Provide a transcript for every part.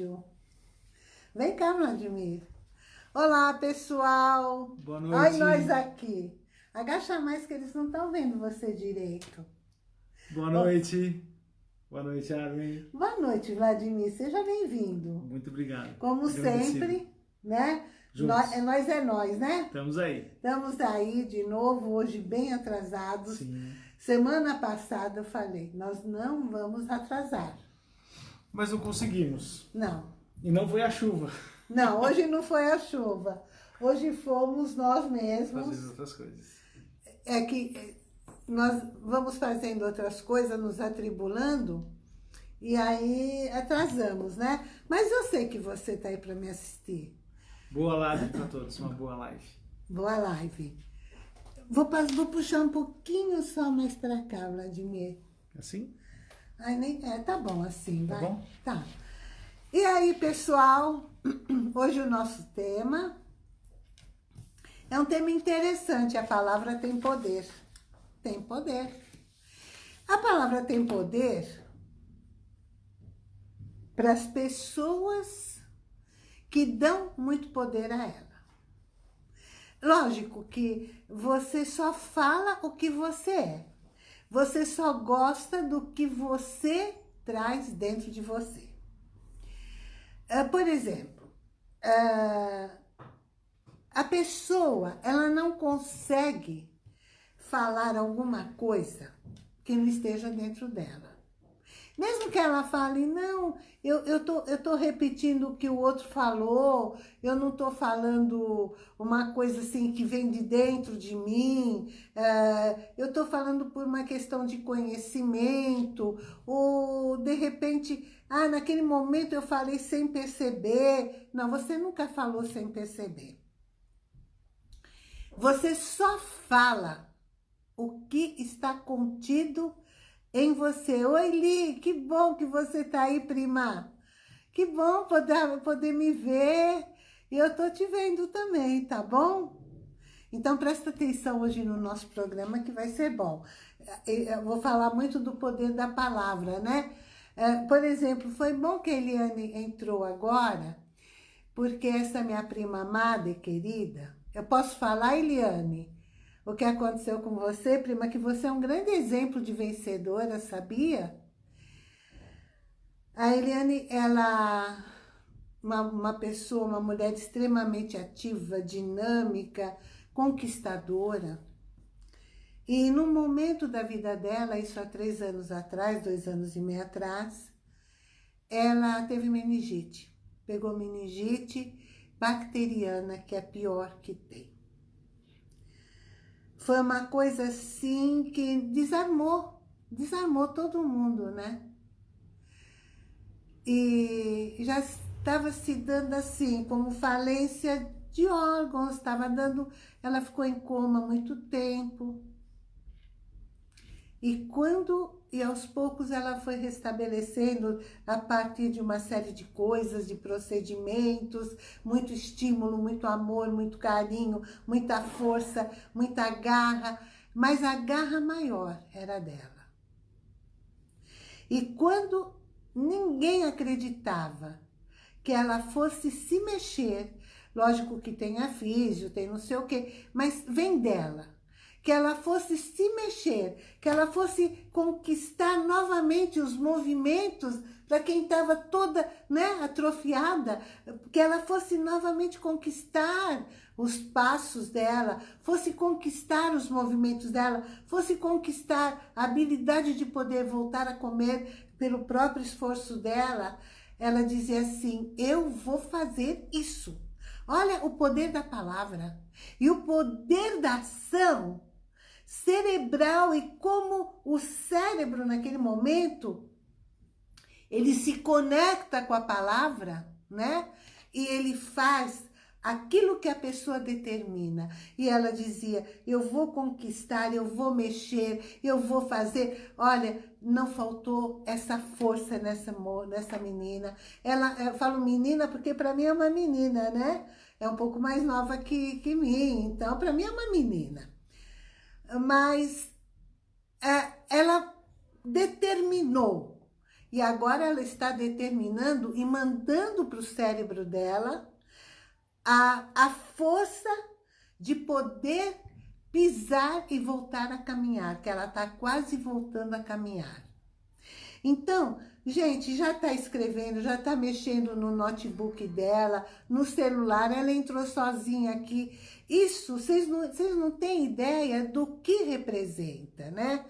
vídeo. Vem cá, Vladimir. Olá, pessoal. Boa noite. Olha nós aqui. Agacha mais que eles não estão vendo você direito. Boa noite. Boa noite, Armin. Boa noite, Vladimir. Seja bem-vindo. Muito obrigado. Como Agradecido. sempre, né? Juntos. Nós, é nós é nós, né? Estamos aí. Estamos aí de novo, hoje bem atrasados. Sim. Semana passada eu falei, nós não vamos atrasar. Mas não conseguimos. Não, E não foi a chuva. não, hoje não foi a chuva. Hoje fomos nós mesmos. Fazendo outras coisas. É que eh, nós vamos fazendo outras coisas, nos atribulando, e aí atrasamos, né? Mas eu sei que você tá aí para me assistir. Boa live para todos. Uma boa live. Boa live. Vou, vou puxar um pouquinho só mais para cá, Vladimir. Assim? Ai, nem, é, tá bom assim, Tá vai. bom? Tá. E aí, pessoal, hoje o nosso tema é um tema interessante. A palavra tem poder. Tem poder. A palavra tem poder para as pessoas que dão muito poder a ela. Lógico que você só fala o que você é. Você só gosta do que você traz dentro de você. Ah, por exemplo, ah, a pessoa, ela não consegue falar alguma coisa que não esteja dentro dela. Mesmo que ela fale, não, eu, eu, tô, eu tô repetindo o que o outro falou, eu não tô falando uma coisa assim que vem de dentro de mim, eh, eu tô falando por uma questão de conhecimento, ou de repente, ah, naquele momento eu falei sem perceber. Não, você nunca falou sem perceber. Você só fala o que está contido em você. Oi, Li, que bom que você tá aí, prima. Que bom poder, poder me ver. E eu tô te vendo também, tá bom? Então, presta atenção hoje no nosso programa que vai ser bom. Eu vou falar muito do poder da palavra, né? É, Por exemplo, foi bom que a Eliane entrou agora, porque essa minha prima amada e querida, eu posso falar, Eliane, o que aconteceu com você, prima, que você é um grande exemplo de vencedora, sabia? A Eliane, ela uma, uma pessoa, uma mulher extremamente ativa, dinâmica, conquistadora. E num momento da vida dela, isso há três anos atrás, dois anos e meio atrás, ela teve meningite. Pegou meningite bacteriana, que é a pior que tem. Foi uma coisa assim que desarmou, desarmou todo mundo, né? E já estava se dando assim, como falência de órgãos, estava dando, ela ficou em coma muito tempo. E quando, e aos poucos ela foi restabelecendo a partir de uma série de coisas, de procedimentos, muito estímulo, muito amor, muito carinho, muita força, muita garra, mas a garra maior era dela. E quando ninguém acreditava que ela fosse se mexer, lógico que tem a físio, tem não sei o quê, mas vem dela que ela fosse se mexer, que ela fosse conquistar novamente os movimentos para quem estava toda né, atrofiada, que ela fosse novamente conquistar os passos dela, fosse conquistar os movimentos dela, fosse conquistar a habilidade de poder voltar a comer pelo próprio esforço dela, ela dizia assim, eu vou fazer isso. Olha o poder da palavra e o poder da ação cerebral e como o cérebro naquele momento ele se conecta com a palavra, né? E ele faz aquilo que a pessoa determina. E ela dizia, eu vou conquistar, eu vou mexer, eu vou fazer. Olha, não faltou essa força nessa, nessa menina. Ela, eu falo menina porque para mim é uma menina, né? É um pouco mais nova que, que mim, então para mim é uma menina mas é, ela determinou E agora ela está determinando e mandando para o cérebro dela a, a força de poder pisar e voltar a caminhar, que ela está quase voltando a caminhar. Então, gente, já está escrevendo, já está mexendo no notebook dela, no celular, ela entrou sozinha aqui. Isso, vocês não, não têm ideia do que representa, né?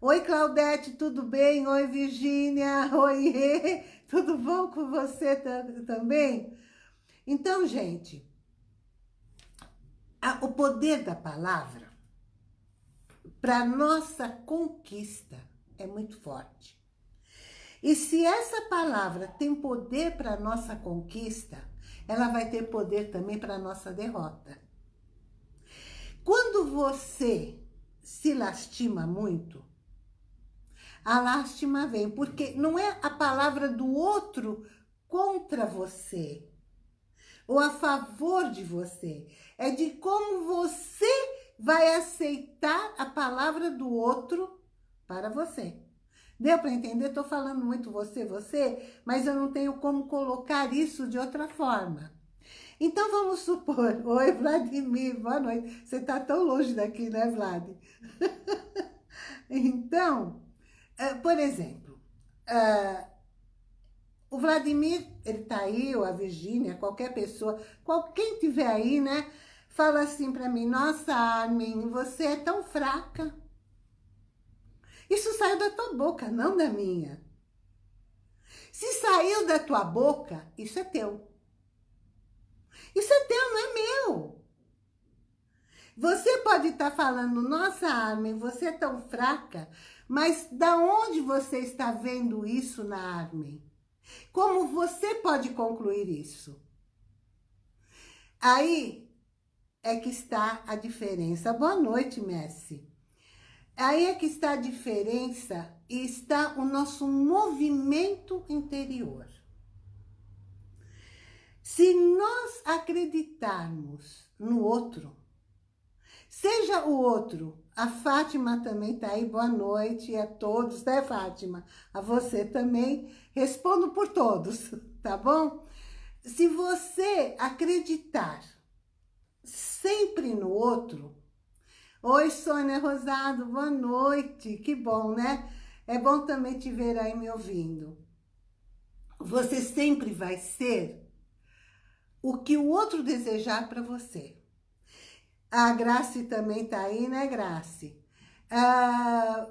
Oi, Claudete, tudo bem? Oi, Virgínia, oi, tudo bom com você também? Então, gente, a, o poder da palavra para nossa conquista é muito forte. E se essa palavra tem poder para nossa conquista, ela vai ter poder também para nossa derrota. Quando você se lastima muito, a lástima vem, porque não é a palavra do outro contra você, ou a favor de você. É de como você vai aceitar a palavra do outro para você. Deu para entender? Estou falando muito você, você, mas eu não tenho como colocar isso de outra forma. Então, vamos supor... Oi, Vladimir, boa noite. Você está tão longe daqui, né, Vlad? então, uh, por exemplo, uh, o Vladimir, ele tá aí, ou a Virgínia, qualquer pessoa, quem tiver aí, né? Fala assim para mim, nossa, Armin, você é tão fraca. Isso saiu da tua boca, não da minha. Se saiu da tua boca, isso é teu. Isso é teu, não é meu. Você pode estar tá falando, nossa, Armin, você é tão fraca, mas da onde você está vendo isso na Armin? Como você pode concluir isso? Aí é que está a diferença. Boa noite, Messi. Aí é que está a diferença e está o nosso movimento interior. Se nós acreditarmos no outro, seja o outro a Fátima também está aí, boa noite a todos, né, Fátima? A você também, respondo por todos, tá bom? Se você acreditar sempre no outro, Oi, Sônia Rosado, boa noite, que bom, né? É bom também te ver aí me ouvindo. Você sempre vai ser o que o outro desejar para você. A Grace também tá aí, né, Grace? Ah,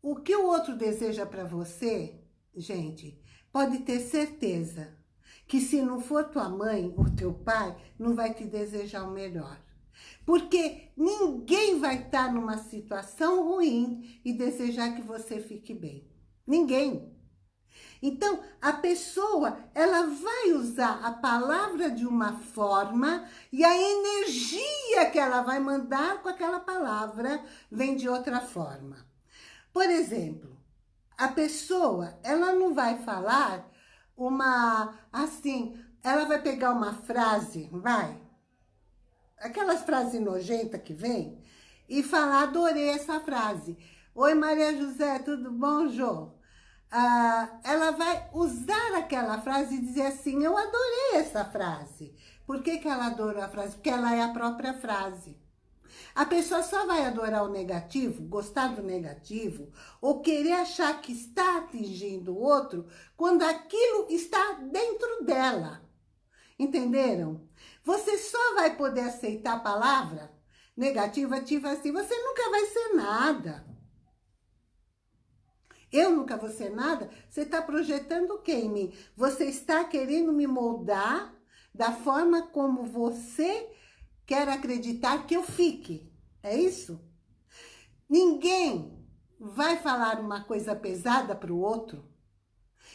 o que o outro deseja para você, gente, pode ter certeza que se não for tua mãe ou teu pai, não vai te desejar o melhor. Porque ninguém vai estar numa situação ruim e desejar que você fique bem. Ninguém. Então, a pessoa, ela vai usar a palavra de uma forma e a energia que ela vai mandar com aquela palavra vem de outra forma. Por exemplo, a pessoa, ela não vai falar uma, assim, ela vai pegar uma frase, vai, aquelas frases nojentas que vem, e falar, adorei essa frase. Oi, Maria José, tudo bom, Jô? ah, ela vai usar aquela frase e dizer assim, eu adorei essa frase. Por que, que ela adorou a frase? Porque ela é a própria frase. A pessoa só vai adorar o negativo, gostar do negativo, ou querer achar que está atingindo o outro, quando aquilo está dentro dela. Entenderam? Você só vai poder aceitar a palavra negativa, ativa assim, você nunca vai ser nada. Eu nunca vou ser nada? Você está projetando o que em mim? Você está querendo me moldar da forma como você quer acreditar que eu fique. É isso? Ninguém vai falar uma coisa pesada para o outro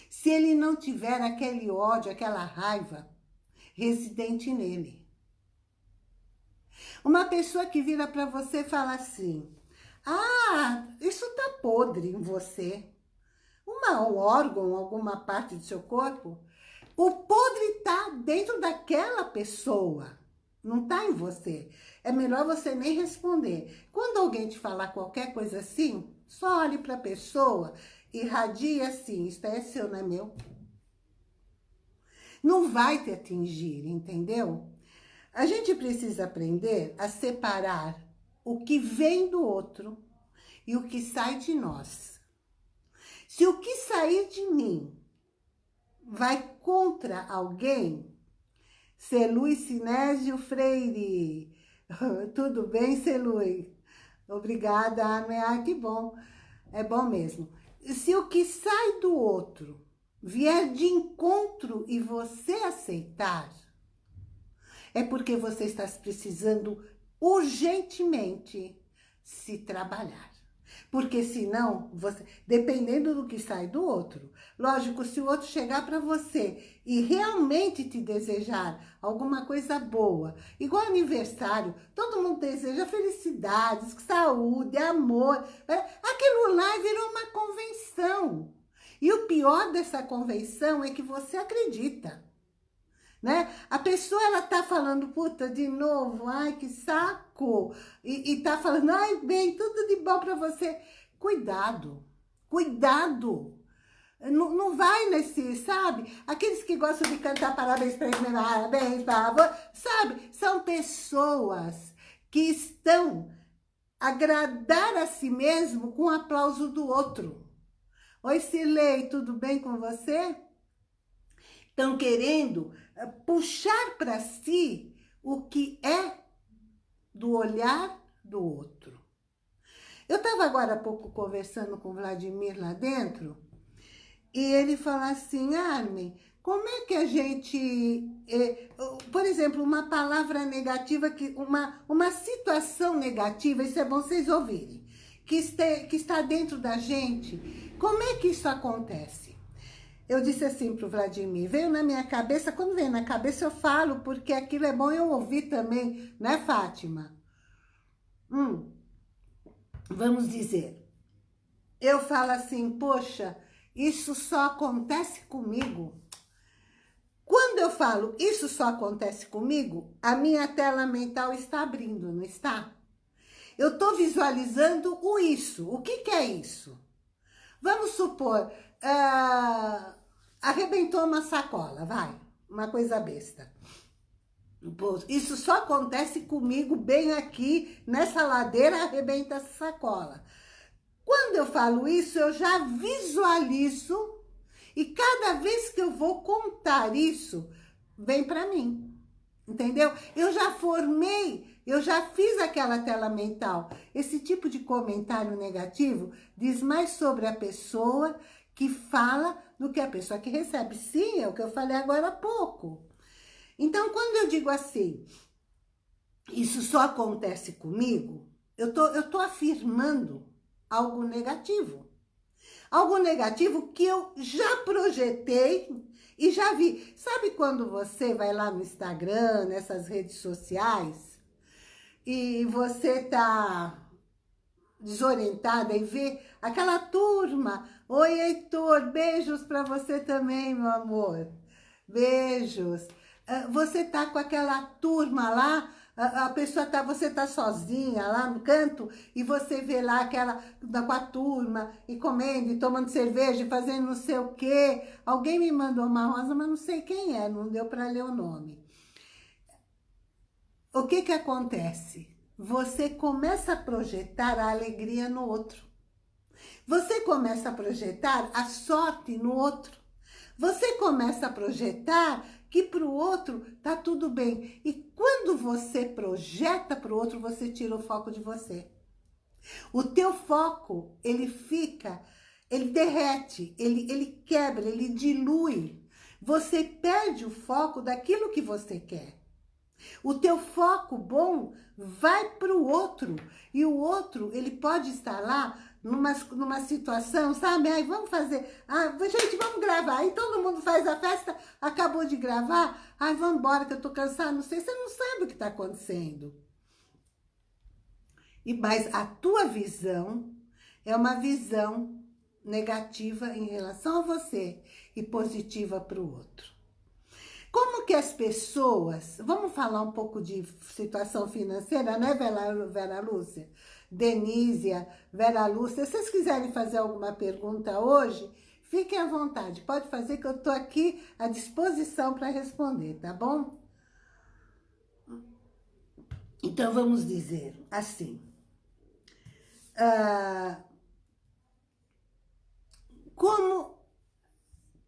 se ele não tiver aquele ódio, aquela raiva residente nele. Uma pessoa que vira para você e fala assim, ah, isso tá podre em você. Uma, um órgão, alguma parte do seu corpo. O podre tá dentro daquela pessoa. Não tá em você. É melhor você nem responder. Quando alguém te falar qualquer coisa assim, só olhe para a pessoa irradia assim, isso é seu, não é meu. Não vai te atingir, entendeu? A gente precisa aprender a separar o que vem do outro e o que sai de nós. Se o que sair de mim vai contra alguém, Celui Sinésio Freire, tudo bem, Celui? Obrigada, Armin. Ah, que bom. É bom mesmo. Se o que sai do outro vier de encontro e você aceitar, é porque você está precisando urgentemente se trabalhar. Porque senão, você, dependendo do que sai do outro, lógico, se o outro chegar para você e realmente te desejar alguma coisa boa, igual aniversário, todo mundo deseja felicidades, saúde, amor, é, aquilo lá virou uma convenção. E o pior dessa convenção é que você acredita né? A pessoa, ela tá falando, puta, de novo, ai, que saco, e, e tá falando, ai, bem, tudo de bom pra você. Cuidado, cuidado. Não, não vai nesse, sabe? Aqueles que gostam de cantar parabéns pra ele, parabéns você, sabe? São pessoas que estão agradar a si mesmo com o aplauso do outro. Oi, Silei, tudo bem com você? Estão querendo eh, puxar para si o que é do olhar do outro. Eu estava agora há pouco conversando com o Vladimir lá dentro, e ele fala assim, Armin, como é que a gente, eh, por exemplo, uma palavra negativa, que uma, uma situação negativa, isso é bom vocês ouvirem, que, este, que está dentro da gente, como é que isso acontece? eu disse assim para o Vladimir, veio na minha cabeça, quando vem na cabeça eu falo, porque aquilo é bom eu ouvir também, né, Fátima? Hum, vamos dizer, eu falo assim, poxa, isso só acontece comigo. Quando eu falo, isso só acontece comigo, a minha tela mental está abrindo, não está? Eu estou visualizando o isso. O que, que é isso? Vamos supor, uh, arrebentou uma sacola, vai, uma coisa besta. Isso só acontece comigo bem aqui, nessa ladeira, arrebenta essa sacola. Quando eu falo isso, eu já visualizo e cada vez que eu vou contar isso, vem para mim. Entendeu? Eu já formei, eu já fiz aquela tela mental. Esse tipo de comentário negativo diz mais sobre a pessoa que fala do que a pessoa que recebe. Sim, é o que eu falei agora há pouco. Então, quando eu digo assim, isso só acontece comigo, eu tô, eu tô afirmando algo negativo. Algo negativo que eu já projetei e já vi. Sabe quando você vai lá no Instagram, nessas redes sociais, e você tá desorientada e vê aquela turma. Oi, Heitor, beijos para você também, meu amor. Beijos. Ah, você tá com aquela turma lá, a pessoa tá, você tá sozinha lá no canto e você vê lá aquela com a turma e comendo e tomando cerveja e fazendo não sei o quê. Alguém me mandou uma rosa, mas não sei quem é, não deu para ler o nome. O que que acontece? você começa a projetar a alegria no outro. Você começa a projetar a sorte no outro. Você começa a projetar que para o outro tá tudo bem. E quando você projeta para o outro, você tira o foco de você. O teu foco, ele fica, ele derrete, ele, ele quebra, ele dilui. Você perde o foco daquilo que você quer. O teu foco bom vai para o outro. E o outro, ele pode estar lá numa, numa situação, sabe? Aí vamos fazer, ah, gente, vamos gravar. Aí todo mundo faz a festa, acabou de gravar. Ai, vamos embora que eu tô cansado. Não sei, você não sabe o que está acontecendo. E, mas a tua visão é uma visão negativa em relação a você e positiva para o outro. Como que as pessoas... Vamos falar um pouco de situação financeira, né, Vera, Vera Lúcia? Denísia, Vera Lúcia. Se vocês quiserem fazer alguma pergunta hoje, fiquem à vontade. Pode fazer que eu estou aqui à disposição para responder, tá bom? Então, vamos dizer assim. Uh, como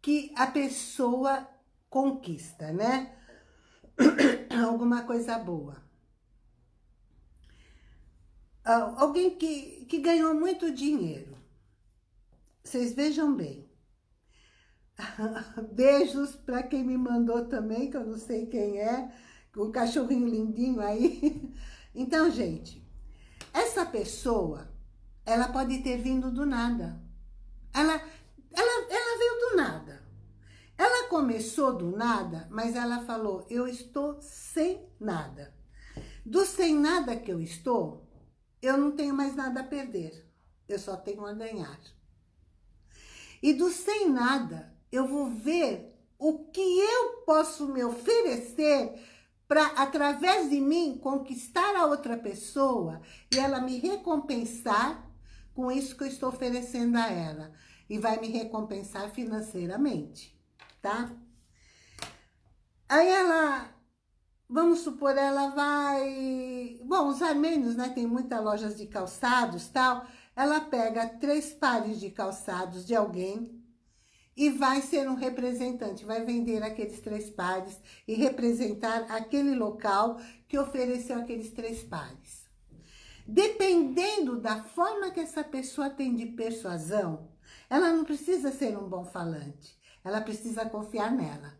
que a pessoa conquista, né? Alguma coisa boa. Uh, alguém que, que ganhou muito dinheiro. Vocês vejam bem. Beijos para quem me mandou também, que eu não sei quem é o cachorrinho lindinho aí. Então, gente, essa pessoa, ela pode ter vindo do nada. Ela, ela, ela veio do nada. Começou do nada, mas ela falou, eu estou sem nada. Do sem nada que eu estou, eu não tenho mais nada a perder. Eu só tenho a ganhar. E do sem nada, eu vou ver o que eu posso me oferecer para, através de mim, conquistar a outra pessoa e ela me recompensar com isso que eu estou oferecendo a ela. E vai me recompensar financeiramente, tá? Aí ela, vamos supor, ela vai... Bom, os armênios, né, tem muitas lojas de calçados tal. Ela pega três pares de calçados de alguém e vai ser um representante, vai vender aqueles três pares e representar aquele local que ofereceu aqueles três pares. Dependendo da forma que essa pessoa tem de persuasão, ela não precisa ser um bom falante, ela precisa confiar nela.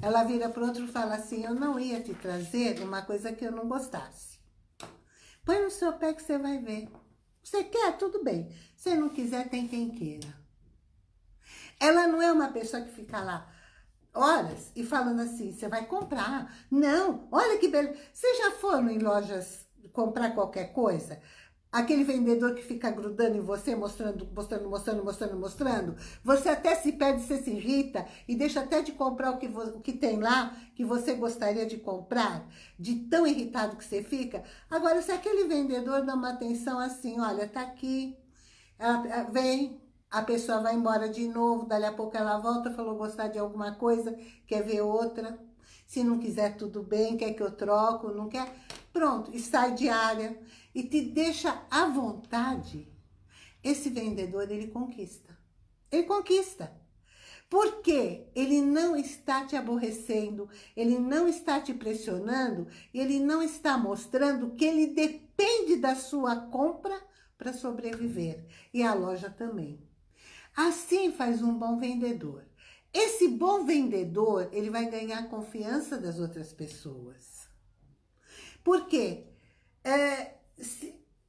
Ela vira para o outro e fala assim, eu não ia te trazer uma coisa que eu não gostasse. Põe no seu pé que você vai ver. Você quer? Tudo bem. Se não quiser, tem quem queira. Ela não é uma pessoa que fica lá horas e falando assim, você vai comprar. Não, olha que beleza. Você já foram em lojas comprar qualquer coisa? Aquele vendedor que fica grudando em você, mostrando, mostrando, mostrando, mostrando, mostrando. Você até se perde, você se irrita e deixa até de comprar o que, o que tem lá, que você gostaria de comprar, de tão irritado que você fica. Agora, se aquele vendedor dá uma atenção assim, olha, tá aqui, ela, vem, a pessoa vai embora de novo, dali a pouco ela volta, falou gostar de alguma coisa, quer ver outra. Se não quiser, tudo bem, quer que eu troco, não quer? Pronto, e sai de área e te deixa à vontade. Esse vendedor, ele conquista. Ele conquista. Porque ele não está te aborrecendo, ele não está te pressionando, ele não está mostrando que ele depende da sua compra para sobreviver. E a loja também. Assim faz um bom vendedor. Esse bom vendedor, ele vai ganhar a confiança das outras pessoas. Por quê? É,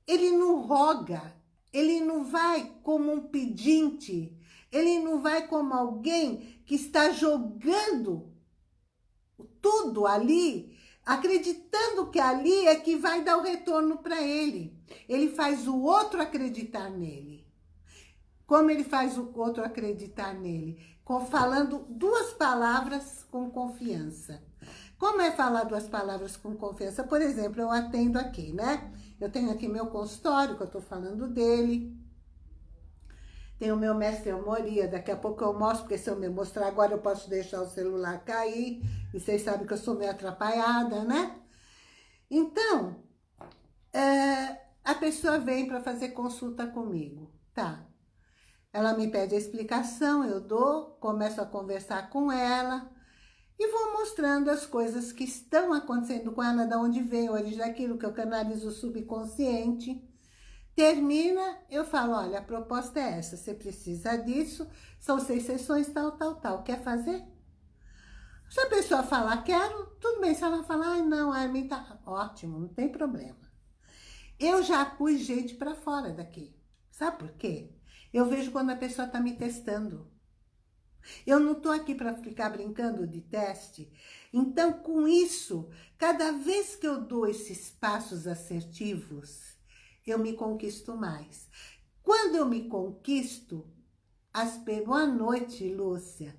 ele não roga, ele não vai como um pedinte, ele não vai como alguém que está jogando tudo ali, acreditando que ali é que vai dar o retorno para ele. Ele faz o outro acreditar nele. Como ele faz o outro acreditar nele? Falando duas palavras com confiança. Como é falar duas palavras com confiança? Por exemplo, eu atendo aqui, né? Eu tenho aqui meu consultório, que eu tô falando dele. Tem o meu mestre Moria, daqui a pouco eu mostro, porque se eu me mostrar agora eu posso deixar o celular cair. E vocês sabem que eu sou meio atrapalhada, né? Então, é, a pessoa vem para fazer consulta comigo. Tá, ela me pede a explicação, eu dou, começo a conversar com ela e vou mostrando as coisas que estão acontecendo com ela, da onde vem a origem daquilo que eu canalizo o subconsciente. Termina, eu falo, olha, a proposta é essa, você precisa disso, são seis sessões, tal, tal, tal. Quer fazer? Se a pessoa falar, quero, tudo bem. Se ela falar, ai, não, a mim tá ótimo, não tem problema. Eu já pus gente para fora daqui. Sabe por quê? Eu vejo quando a pessoa está me testando. Eu não estou aqui para ficar brincando de teste. Então, com isso, cada vez que eu dou esses passos assertivos, eu me conquisto mais. Quando eu me conquisto, as boa noite, Lúcia.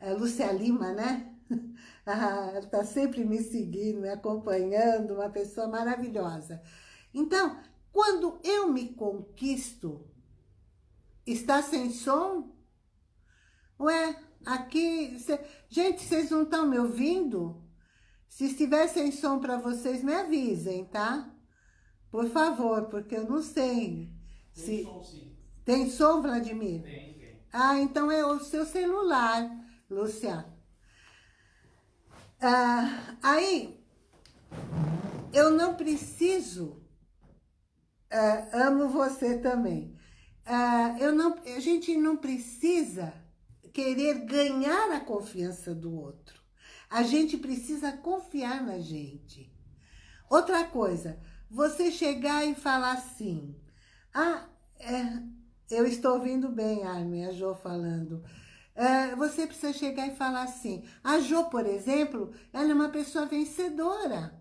É, Lúcia Lima, né? Ah, ela está sempre me seguindo, me acompanhando, uma pessoa maravilhosa. Então, Quando eu me conquisto, está sem som? Ué, aqui... Cê, gente, vocês não estão me ouvindo? Se estiver sem som para vocês, me avisem, tá? Por favor, porque eu não sei. Tem se... som, sim. Tem som, Vladimir? Tem, tem. Ah, então é o seu celular, Luciano. Ah, aí, eu não preciso... ah, amo você também. Ah, eu não, a gente não precisa querer ganhar a confiança do outro. A gente precisa confiar na gente. Outra coisa, você chegar e falar assim, ah, é, eu estou ouvindo bem, Armin, a Jo falando. É, você precisa chegar e falar assim, a Jo, por exemplo, ela é uma pessoa vencedora.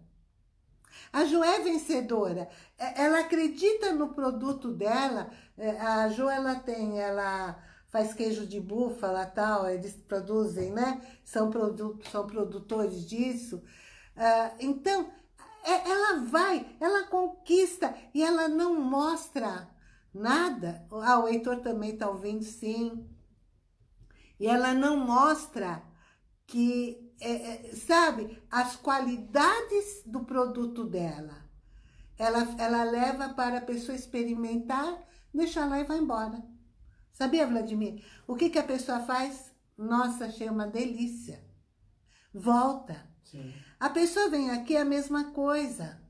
A Jo é vencedora. É, ela acredita no produto dela. É, a Jo, ela tem, ela faz queijo de búfala tal, eles produzem, né? São, produ são produtores disso. Uh, então, é, ela vai, ela conquista e ela não mostra nada. Ah, o Heitor também está ouvindo, sim. E ela não mostra que, é, é, sabe, as qualidades do produto dela. Ela, ela leva para a pessoa experimentar, deixa lá e vai embora. Sabia, Vladimir? O que, que a pessoa faz? Nossa, achei uma delícia. Volta. Sim. A pessoa vem aqui é a mesma coisa.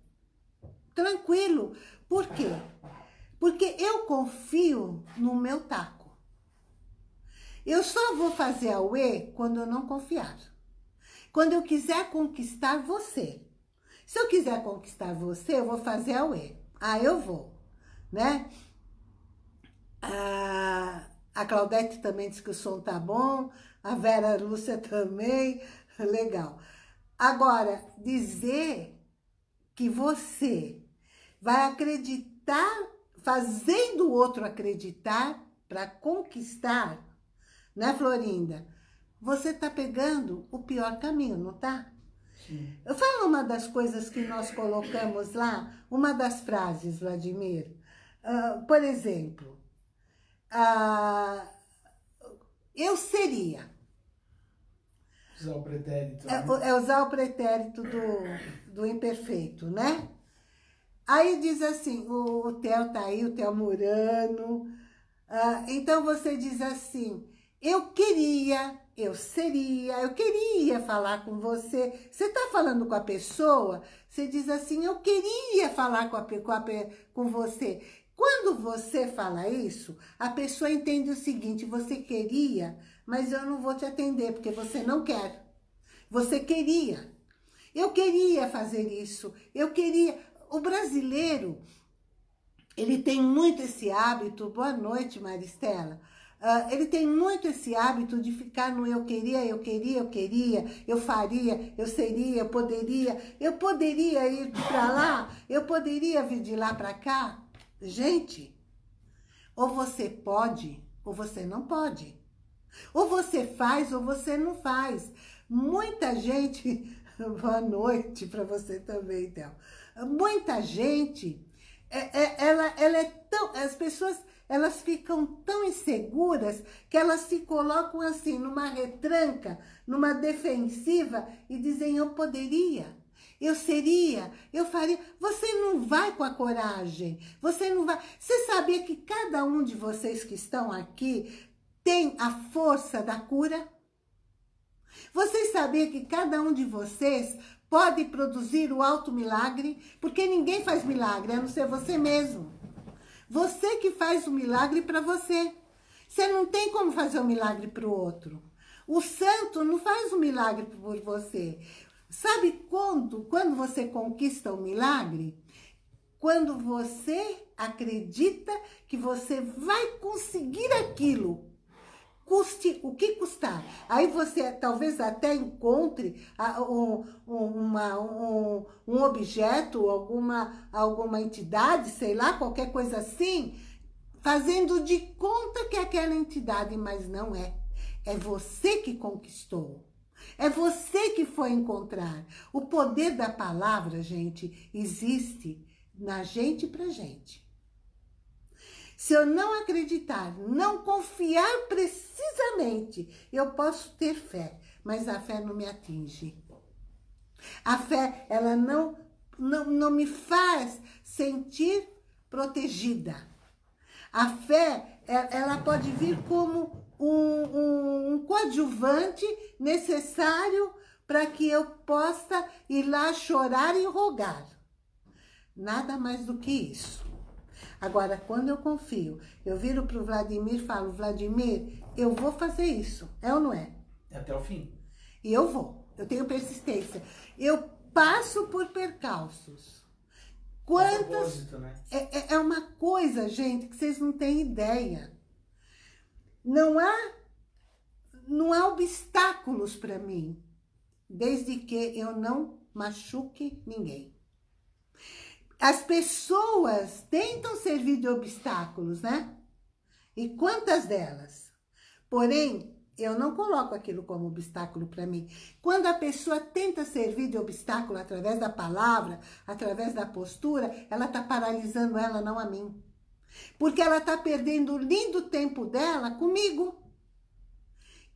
Tranquilo. Por quê? Porque eu confio no meu taco. Eu só vou fazer a UE quando eu não confiar. Quando eu quiser conquistar você. Se eu quiser conquistar você, eu vou fazer a UE. Ah, eu vou, né? A, a Claudete também disse que o som tá bom. A Vera Lúcia também. Legal. Agora, dizer que você vai acreditar, fazendo o outro acreditar para conquistar, né, Florinda? Você tá pegando o pior caminho, não tá? Sim. Eu falo uma das coisas que nós colocamos lá, uma das frases, Vladimir. Uh, por exemplo, ah, eu seria. Usar o pretérito. É, né? é usar o pretérito do, do imperfeito, né? Aí diz assim, o, o Theo tá aí, o Theo Murano. Ah, então você diz assim, eu queria, eu seria, eu queria falar com você. Você tá falando com a pessoa, você diz assim, eu queria falar com, a, com, a, com você. Quando você fala isso, a pessoa entende o seguinte, você queria, mas eu não vou te atender, porque você não quer. Você queria. Eu queria fazer isso, eu queria... O brasileiro, ele tem muito esse hábito, boa noite Maristela, uh, ele tem muito esse hábito de ficar no eu queria, eu queria, eu queria, eu faria, eu seria, eu poderia, eu poderia ir para lá, eu poderia vir de lá para cá. Gente, ou você pode, ou você não pode. Ou você faz, ou você não faz. Muita gente... Boa noite para você também, Théo. Muita gente, é, é, ela, ela é tão... As pessoas, elas ficam tão inseguras que elas se colocam assim, numa retranca, numa defensiva e dizem, eu poderia eu seria, eu faria. Você não vai com a coragem, você não vai... Você sabia que cada um de vocês que estão aqui tem a força da cura? Vocês sabiam que cada um de vocês pode produzir o alto milagre? Porque ninguém faz milagre, a não ser você mesmo. Você que faz o milagre para você. Você não tem como fazer o milagre para o outro. O santo não faz o milagre por você. Sabe quando, quando você conquista o milagre? Quando você acredita que você vai conseguir aquilo. Custe o que custar. Aí você talvez até encontre um, uma, um, um objeto, alguma, alguma entidade, sei lá, qualquer coisa assim, fazendo de conta que é aquela entidade, mas não é. É você que conquistou. É você que foi encontrar. O poder da palavra, gente, existe na gente pra gente. Se eu não acreditar, não confiar precisamente, eu posso ter fé, mas a fé não me atinge. A fé, ela não, não, não me faz sentir protegida. A fé, é, ela pode vir como um, um, um coadjuvante necessário para que eu possa ir lá chorar e rogar. Nada mais do que isso. Agora, quando eu confio, eu viro para o Vladimir e falo, Vladimir, eu vou fazer isso. É ou não é? Até o fim. E eu vou. Eu tenho persistência. Eu passo por percalços. Quantas... né? É, é, é uma coisa, gente, que vocês não têm ideia. Não há, não há obstáculos para mim, desde que eu não machuque ninguém. As pessoas tentam servir de obstáculos, né? E quantas delas? Porém, eu não coloco aquilo como obstáculo para mim. Quando a pessoa tenta servir de obstáculo através da palavra, através da postura, ela está paralisando ela, não a mim. Porque ela está perdendo o lindo tempo dela comigo.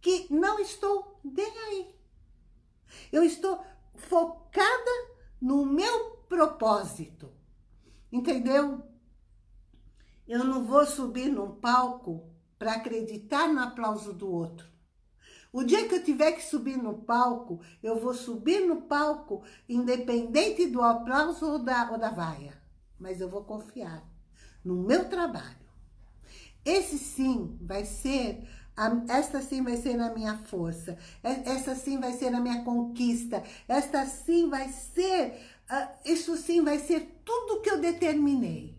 Que não estou nem aí. Eu estou focada no meu propósito. Entendeu? Eu não vou subir num palco para acreditar no aplauso do outro. O dia que eu tiver que subir no palco, eu vou subir no palco, independente do aplauso ou da, ou da vaia. Mas eu vou confiar no meu trabalho. Esse sim vai ser, esta sim vai ser a minha força, essa sim vai ser a minha conquista, esta sim vai ser uh, isso sim vai ser tudo que eu determinei.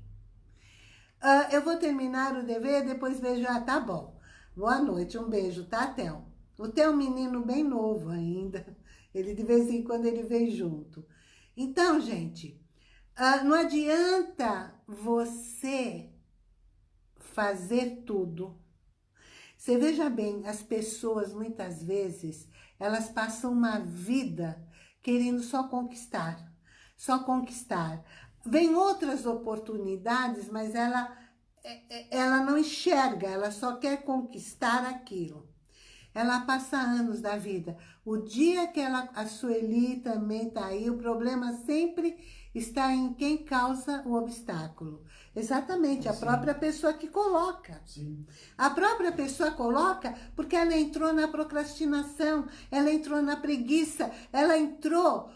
Uh, eu vou terminar o dever, depois vejo, ah, tá bom. Boa noite, um beijo, tá, Theo? O Theo é um menino bem novo ainda. Ele, de vez em quando, ele vem junto. Então, gente, uh, não adianta você fazer tudo. Você veja bem, as pessoas, muitas vezes, elas passam uma vida querendo só conquistar só conquistar. Vem outras oportunidades, mas ela, é, é, ela não enxerga, ela só quer conquistar aquilo. Ela passa anos da vida. O dia que ela, a Sueli também está aí, o problema sempre está em quem causa o obstáculo. Exatamente, a Sim. própria pessoa que coloca. Sim. A própria pessoa coloca porque ela entrou na procrastinação, ela entrou na preguiça, ela entrou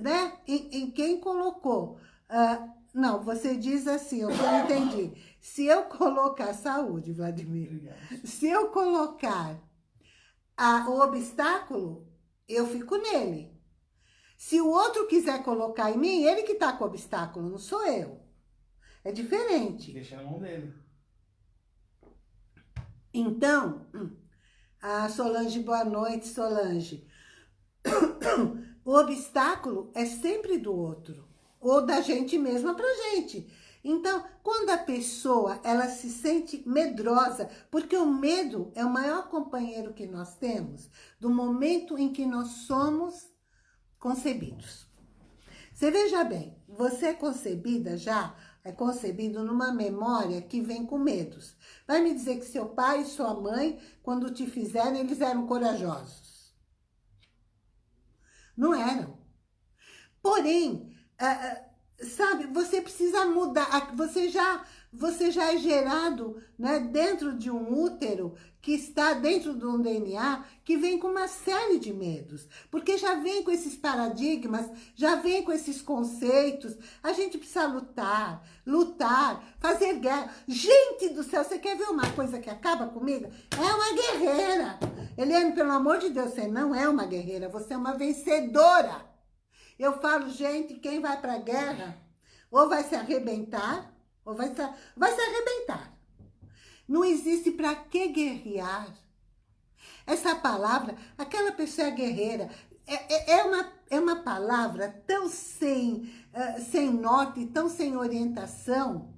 né? Em, em quem colocou. Uh, não, você diz assim, eu não entendi. Se eu colocar saúde, Vladimir, Obrigado. se eu colocar a, o obstáculo, eu fico nele. Se o outro quiser colocar em mim, ele que está com o obstáculo, não sou eu. É diferente. Deixa na mão dele. Então, a Solange, boa noite, Solange. O obstáculo é sempre do outro, ou da gente mesma pra gente. Então, quando a pessoa ela se sente medrosa, porque o medo é o maior companheiro que nós temos, do momento em que nós somos concebidos. Você veja bem, você é concebida já, é concebido numa memória que vem com medos. Vai me dizer que seu pai e sua mãe, quando te fizeram, eles eram corajosos. Não eram. Porém, uh, sabe, você precisa mudar. Você já, você já é gerado né, dentro de um útero que está dentro de um DNA que vem com uma série de medos. Porque já vem com esses paradigmas, já vem com esses conceitos. A gente precisa lutar, lutar, fazer guerra. Gente do céu, você quer ver uma coisa que acaba comigo? É uma guerreira. Eliane, pelo amor de Deus, você não é uma guerreira, você é uma vencedora. Eu falo, gente, quem vai para a guerra ou vai se arrebentar, ou vai se, vai se arrebentar. Não existe para que guerrear. Essa palavra, aquela pessoa é guerreira, é, é, uma, é uma palavra tão sem, uh, sem norte, tão sem orientação,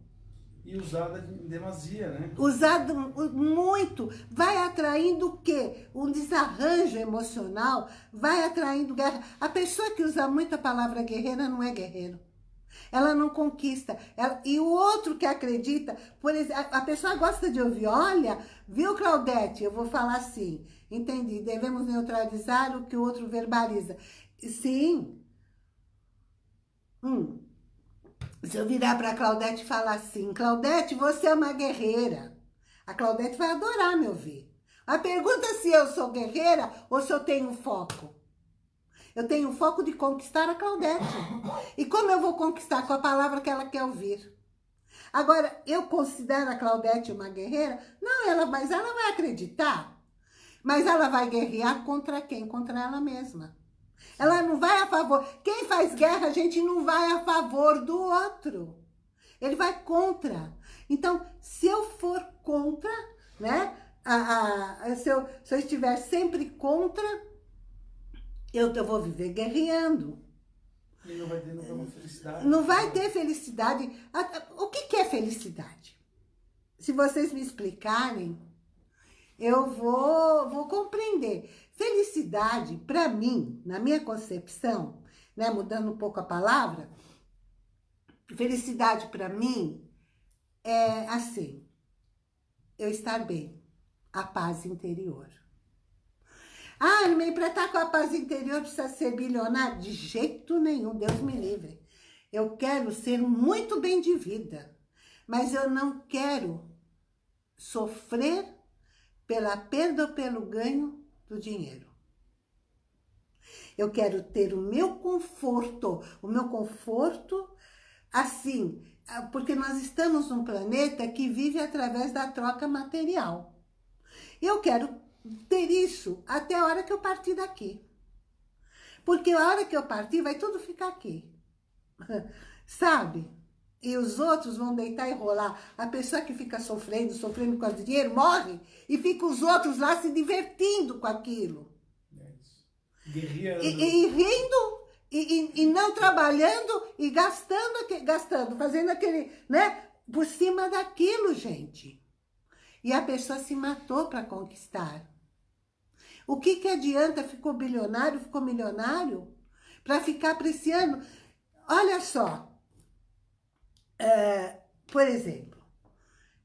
e usada em demasia, né? Usado muito. Vai atraindo o quê? Um desarranjo emocional, vai atraindo guerra. A pessoa que usa muito a palavra guerreira não é guerreiro. Ela não conquista. Ela, e o outro que acredita, por exemplo, a pessoa gosta de ouvir, olha, viu, Claudete? Eu vou falar assim, entendi, devemos neutralizar o que o outro verbaliza. Sim. Hum. Se eu virar para Claudete e falar assim, Claudete, você é uma guerreira. A Claudete vai adorar me ouvir. A pergunta se eu sou guerreira ou se eu tenho foco. Eu tenho foco de conquistar a Claudete. E como eu vou conquistar? Com a palavra que ela quer ouvir. Agora, eu considero a Claudete uma guerreira? Não, ela, mas ela vai acreditar. Mas ela vai guerrear contra quem? Contra ela mesma. Ela não vai a favor. Quem faz guerra, a gente não vai a favor do outro. Ele vai contra. Então, se eu for contra, né? A, a, se, eu, se eu estiver sempre contra, eu, eu vou viver guerreando. E não vai ter nenhuma felicidade. Não vai ter felicidade. O que, que é felicidade? Se vocês me explicarem, eu vou, vou compreender. Felicidade, para mim, na minha concepção, né, mudando um pouco a palavra, felicidade para mim é assim, eu estar bem, a paz interior. Ah, para estar com a paz interior precisa ser bilionário? De jeito nenhum, Deus me livre. Eu quero ser muito bem de vida, mas eu não quero sofrer pela perda ou pelo ganho do dinheiro. Eu quero ter o meu conforto, o meu conforto assim, porque nós estamos num planeta que vive através da troca material. Eu quero ter isso até a hora que eu partir daqui. Porque a hora que eu partir, vai tudo ficar aqui. Sabe? E os outros vão deitar e rolar. A pessoa que fica sofrendo, sofrendo com o dinheiro, morre. E fica os outros lá se divertindo com aquilo. É Guerreando. E, e, rindo, e, e, e, não trabalhando, e gastando, gastando, fazendo aquele, né? Por cima daquilo, gente. E a pessoa se matou para conquistar. O que, que adianta? Ficou bilionário, ficou milionário? Para ficar apreciando. Olha só, é, por exemplo,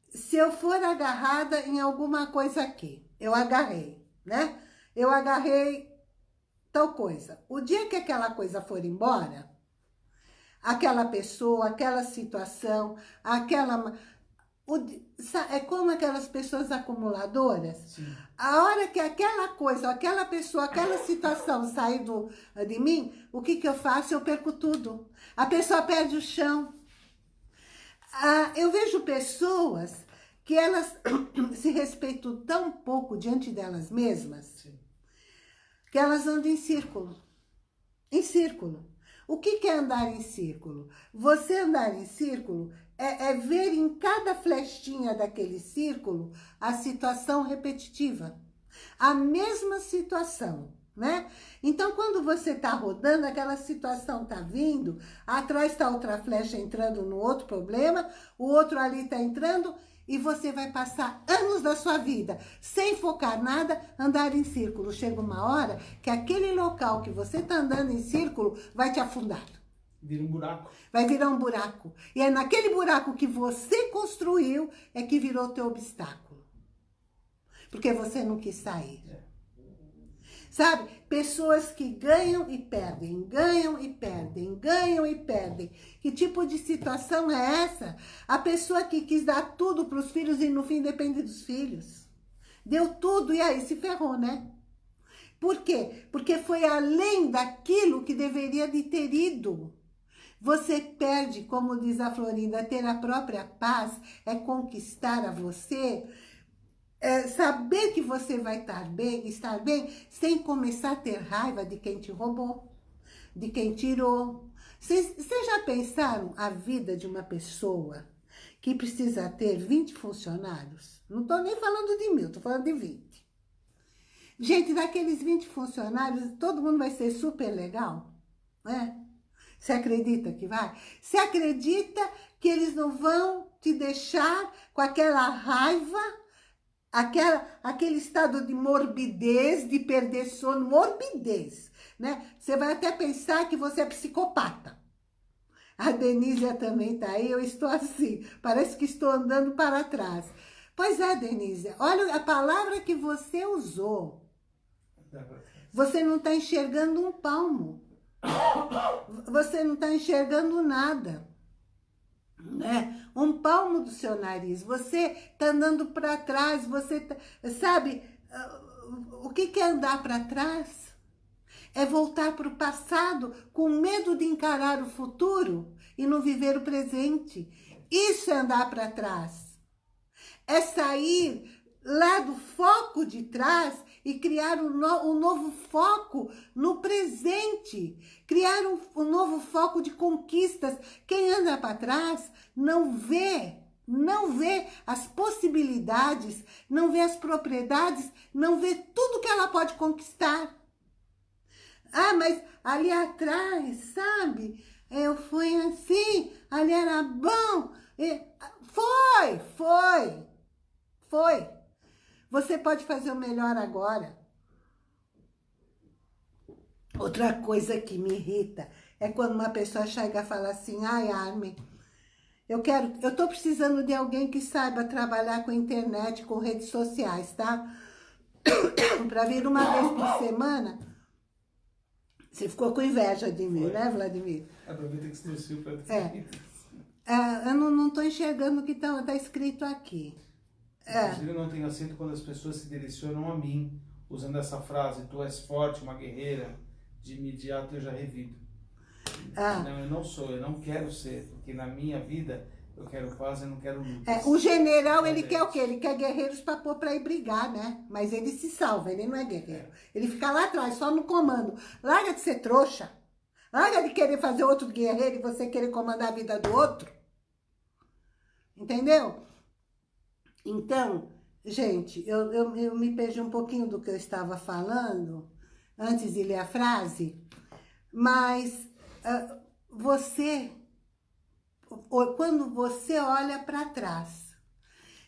se eu for agarrada em alguma coisa aqui, eu agarrei, né? Eu agarrei tal coisa. O dia que aquela coisa for embora, aquela pessoa, aquela situação, aquela... O, é como aquelas pessoas acumuladoras. Sim. A hora que aquela coisa, aquela pessoa, aquela situação sair do, de mim, o que, que eu faço? Eu perco tudo. A pessoa perde o chão. Ah, eu vejo pessoas que elas se respeitam tão pouco diante delas mesmas, Sim. que elas andam em círculo. Em círculo. O que, que é andar em círculo? Você andar em círculo é, é ver em cada flechinha daquele círculo a situação repetitiva. A mesma situação né? Então, quando você está rodando, aquela situação está vindo, atrás está outra flecha entrando no outro problema, o outro ali está entrando, e você vai passar anos da sua vida, sem focar nada, andar em círculo. Chega uma hora que aquele local que você está andando em círculo vai te afundar. Vira um buraco. Vai virar um buraco. E é naquele buraco que você construiu, é que virou teu obstáculo. Porque você não quis sair. É. Sabe? Pessoas que ganham e perdem, ganham e perdem, ganham e perdem. Que tipo de situação é essa? A pessoa que quis dar tudo para os filhos e no fim depende dos filhos. Deu tudo e aí se ferrou, né? Por quê? Porque foi além daquilo que deveria de ter ido. Você perde, como diz a Florinda, ter a própria paz é conquistar a você é, saber que você vai estar bem, estar bem, sem começar a ter raiva de quem te roubou, de quem tirou. Vocês já pensaram a vida de uma pessoa que precisa ter 20 funcionários? Não estou nem falando de mil, estou falando de 20. Gente, daqueles 20 funcionários, todo mundo vai ser super legal, né? Você acredita que vai? Você acredita que eles não vão te deixar com aquela raiva aquela, aquele estado de morbidez, de perder sono, morbidez, né? Você vai até pensar que você é psicopata. A Denísia também está aí, eu estou assim, parece que estou andando para trás. Pois é, Denísia, olha a palavra que você usou. Você não está enxergando um palmo. Você não está enxergando nada. Né? Um palmo do seu nariz. Você está andando para trás, você tá, sabe, o que é andar para trás? É voltar para o passado com medo de encarar o futuro e não viver o presente. Isso é andar para trás. É sair lá do foco de trás e criar um, no, um novo foco no presente. Criar um, um novo foco de conquistas. Quem anda para trás não vê não vê as possibilidades, não vê as propriedades, não vê tudo que ela pode conquistar. Ah, mas ali atrás, sabe? Eu fui assim, ali era bom. Foi, foi, foi. Você pode fazer o melhor agora. Outra coisa que me irrita é quando uma pessoa chega e fala assim, ai, Armin, eu quero, eu tô precisando de alguém que saiba trabalhar com internet, com redes sociais, tá? Para vir uma vez por semana você ficou com inveja de mim, Foi. né, Vladimir? Aproveita que você esqueceu para é. é. Eu não estou enxergando o que está tá escrito aqui. É. Eu não tenho acento quando as pessoas se direcionam a mim, usando essa frase, tu és forte, uma guerreira, de imediato eu já revido. Ah. Não, eu não sou, eu não quero ser, porque na minha vida eu quero paz, eu não quero luta. É, o general, ele quer o quê? Ele quer guerreiros para pôr para ir brigar, né? Mas ele se salva, ele não é guerreiro. Ele fica lá atrás, só no comando. Larga de ser trouxa. Larga de querer fazer outro guerreiro e você querer comandar a vida do outro. Entendeu? Então, gente, eu, eu, eu me perdi um pouquinho do que eu estava falando antes de ler a frase, mas uh, você quando você olha para trás,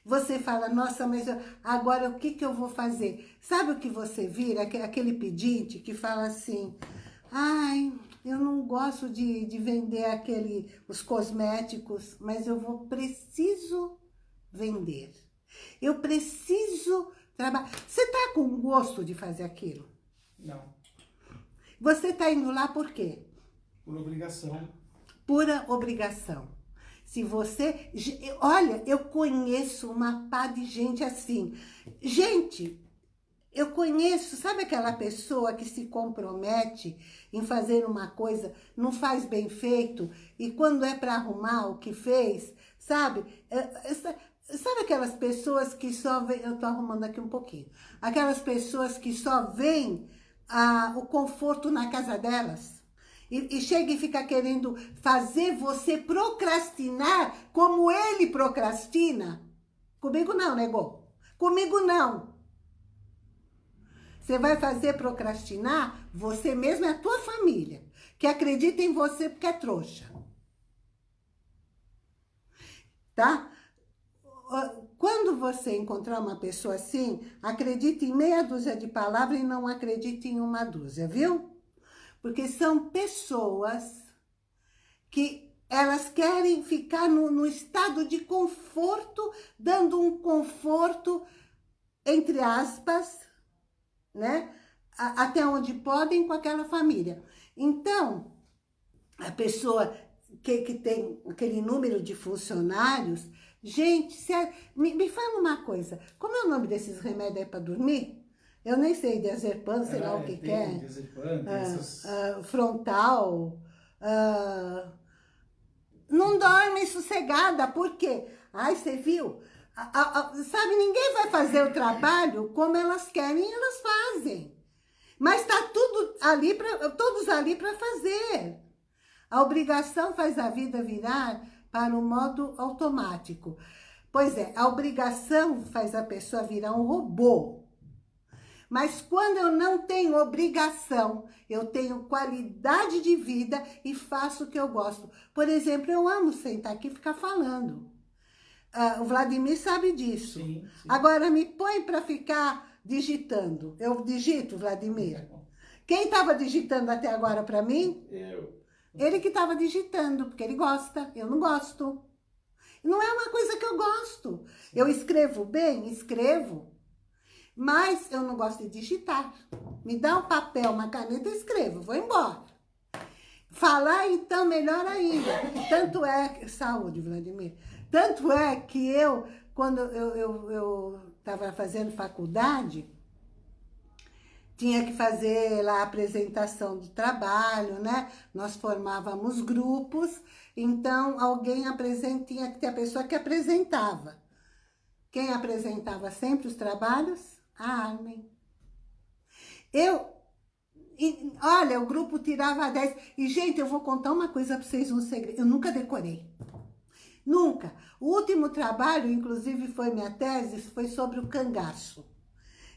você fala, nossa, mas agora o que, que eu vou fazer? Sabe o que você vira? Aquele pedinte que fala assim, ai, eu não gosto de, de vender aquele, os cosméticos, mas eu vou, preciso vender. Eu preciso trabalhar. Você está com gosto de fazer aquilo? Não. Você está indo lá por quê? Por obrigação. Pura obrigação. Se você... Olha, eu conheço uma pá de gente assim. Gente, eu conheço, sabe aquela pessoa que se compromete em fazer uma coisa, não faz bem feito, e quando é para arrumar o que fez, sabe? Sabe aquelas pessoas que só vêm... Eu tô arrumando aqui um pouquinho. Aquelas pessoas que só veem ah, o conforto na casa delas. E, e chega e fica querendo fazer você procrastinar como ele procrastina. Comigo não, nego. Comigo não. Você vai fazer procrastinar você mesmo e a tua família, que acredita em você porque é trouxa. Tá? Quando você encontrar uma pessoa assim, acredite em meia dúzia de palavras e não acredite em uma dúzia, viu? Porque são pessoas que elas querem ficar no, no estado de conforto, dando um conforto, entre aspas, né? A, até onde podem com aquela família. Então, a pessoa que, que tem aquele número de funcionários, gente, é, me, me fala uma coisa, como é o nome desses remédios aí para dormir? Eu nem sei, diazepam, sei lá o que, que é. Diazepam, ah, essas... ah, frontal. Ah, não dorme sossegada, por quê? Ai, você viu? sabe, ninguém vai fazer o trabalho como elas querem, elas fazem. Mas está tudo ali pra, todos ali para fazer. A obrigação faz a vida virar para o modo automático. Pois é, a obrigação faz a pessoa virar um robô. Mas quando eu não tenho obrigação, eu tenho qualidade de vida e faço o que eu gosto. Por exemplo, eu amo sentar aqui e ficar falando. Uh, o Vladimir sabe disso. Sim, sim. Agora, me põe para ficar digitando. Eu digito, Vladimir? Quem estava digitando até agora para mim? Eu. Ele que estava digitando, porque ele gosta, eu não gosto. Não é uma coisa que eu gosto. Eu escrevo bem? Escrevo. Mas eu não gosto de digitar. Me dá um papel, uma caneta, eu escrevo, vou embora. Falar, então, melhor ainda. Tanto é... Saúde, Vladimir. Tanto é que eu, quando eu estava fazendo faculdade, tinha que fazer lá a apresentação do trabalho, né? Nós formávamos grupos, então alguém apresenta, tinha que ter a pessoa que apresentava. Quem apresentava sempre os trabalhos? A Armin. Eu, e, olha, o grupo tirava 10. E, gente, eu vou contar uma coisa para vocês, um segredo. Eu nunca decorei. Nunca. O último trabalho, inclusive, foi minha tese, foi sobre o cangaço.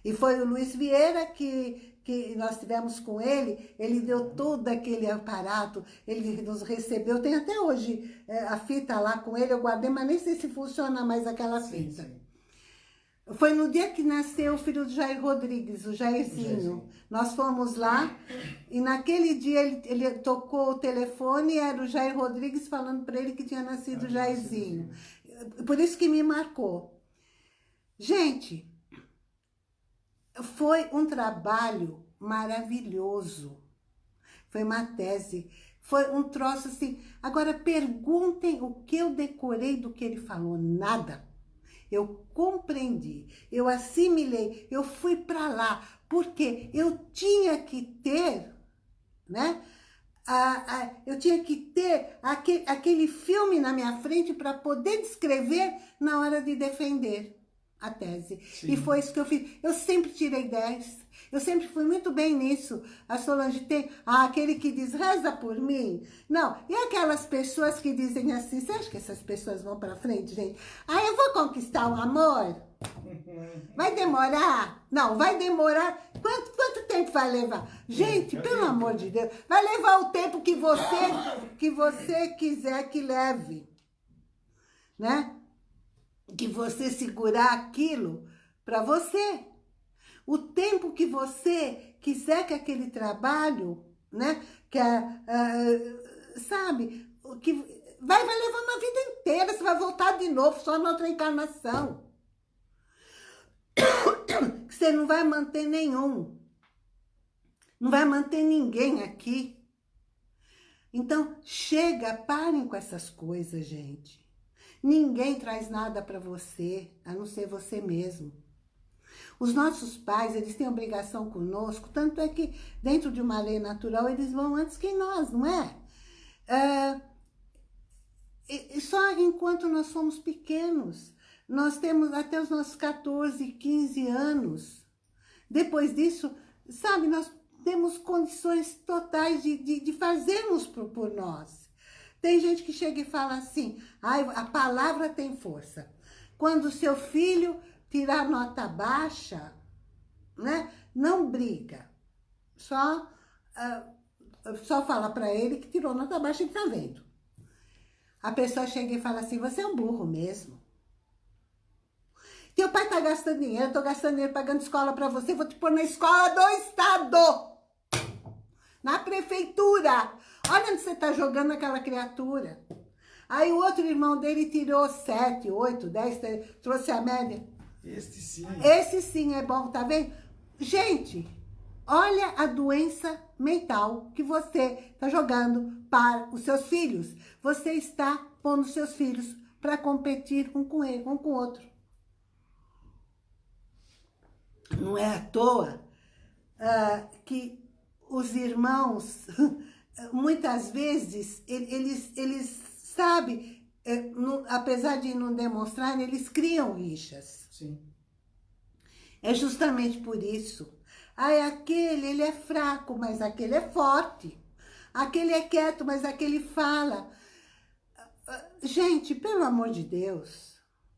E foi o Luiz Vieira que, que nós tivemos com ele, ele deu todo aquele aparato, ele nos recebeu, tem até hoje é, a fita lá com ele, eu guardei, mas nem sei se funciona mais aquela fita. Sim, sim. Foi no dia que nasceu o filho do Jair Rodrigues, o Jairzinho. Nós fomos lá e naquele dia ele, ele, tocou o telefone e era o Jair Rodrigues falando para ele que tinha nascido o Jairzinho. Por isso que me marcou. Gente, foi um trabalho maravilhoso. Foi uma tese. Foi um troço assim. Agora, perguntem o que eu decorei do que ele falou. Nada. Eu compreendi, eu assimilei, eu fui para lá, porque eu tinha que ter, né? A, a, eu tinha que ter aquele, aquele filme na minha frente para poder descrever na hora de defender a tese. Sim. E foi isso que eu fiz. Eu sempre tirei 10. Eu sempre fui muito bem nisso. A Solange tem ah, aquele que diz, reza por mim. Não, e aquelas pessoas que dizem assim, você acha que essas pessoas vão pra frente, gente? Ah, eu vou conquistar o amor? Vai demorar? Não, vai demorar. Quanto, quanto tempo vai levar? Gente, pelo amor de Deus, vai levar o tempo que você, que você quiser que leve. Né? Que você segurar aquilo para você. O tempo que você quiser que aquele trabalho, né, que uh, sabe, que vai, vai levar uma vida inteira, você vai voltar de novo só na outra encarnação. Que você não vai manter nenhum. Não vai manter ninguém aqui. Então, chega, parem com essas coisas, gente. Ninguém traz nada para você, a não ser você mesmo. Os nossos pais, eles têm obrigação conosco, tanto é que dentro de uma lei natural eles vão antes que nós, não é? é e só enquanto nós somos pequenos, nós temos até os nossos 14, 15 anos. Depois disso, sabe, nós temos condições totais de, de, de fazermos por, por nós. Tem gente que chega e fala assim, a palavra tem força. Quando o seu filho tirar nota baixa, né, não briga. Só, uh, só fala para ele que tirou nota baixa e tá vendo. A pessoa chega e fala assim, você é um burro mesmo. Teu pai tá gastando dinheiro, eu tô gastando dinheiro pagando escola para você, vou te pôr na escola do Estado. Na prefeitura. Olha onde você está jogando aquela criatura. Aí o outro irmão dele tirou 7, 8, 10, trouxe a média. Este sim. Esse sim é bom, tá vendo? Gente, olha a doença mental que você está jogando para os seus filhos. Você está pondo seus filhos para competir um com ele, um com o outro. Não é à toa uh, que os irmãos muitas vezes, eles, eles sabem, é, apesar de não demonstrar, eles criam rixas. Sim. É justamente por isso. Ah, é aquele, ele é fraco, mas aquele é forte. Aquele é quieto, mas aquele fala. Gente, pelo amor de Deus,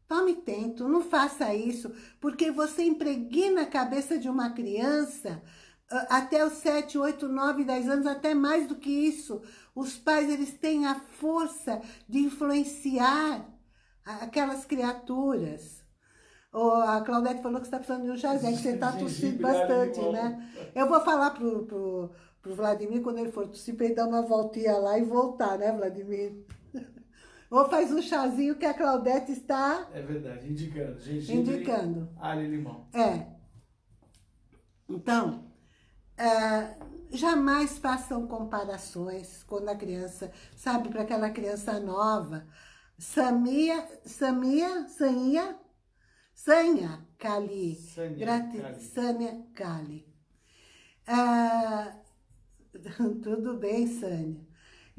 tome tento, não faça isso, porque você impregna a cabeça de uma criança até os 7, 8, 9, 10 anos, até mais do que isso. Os pais, eles têm a força de influenciar aquelas criaturas. Oh, a Claudete falou que você está precisando de um jazé, que você está tossindo bastante, né? Eu vou falar pro, pro, pro Vladimir, quando ele for tossir, pra ele dar uma voltinha lá e voltar, né, Vladimir? Ou faz um chazinho que a Claudete está... É verdade, indicando. Gengibre, indicando. alho e limão. É. Então, é, jamais façam comparações quando a criança, sabe, para aquela criança nova. Samia, Samia, Sanha, Sanha Kali. Sânia Kali. Ah, tudo bem, Sânia.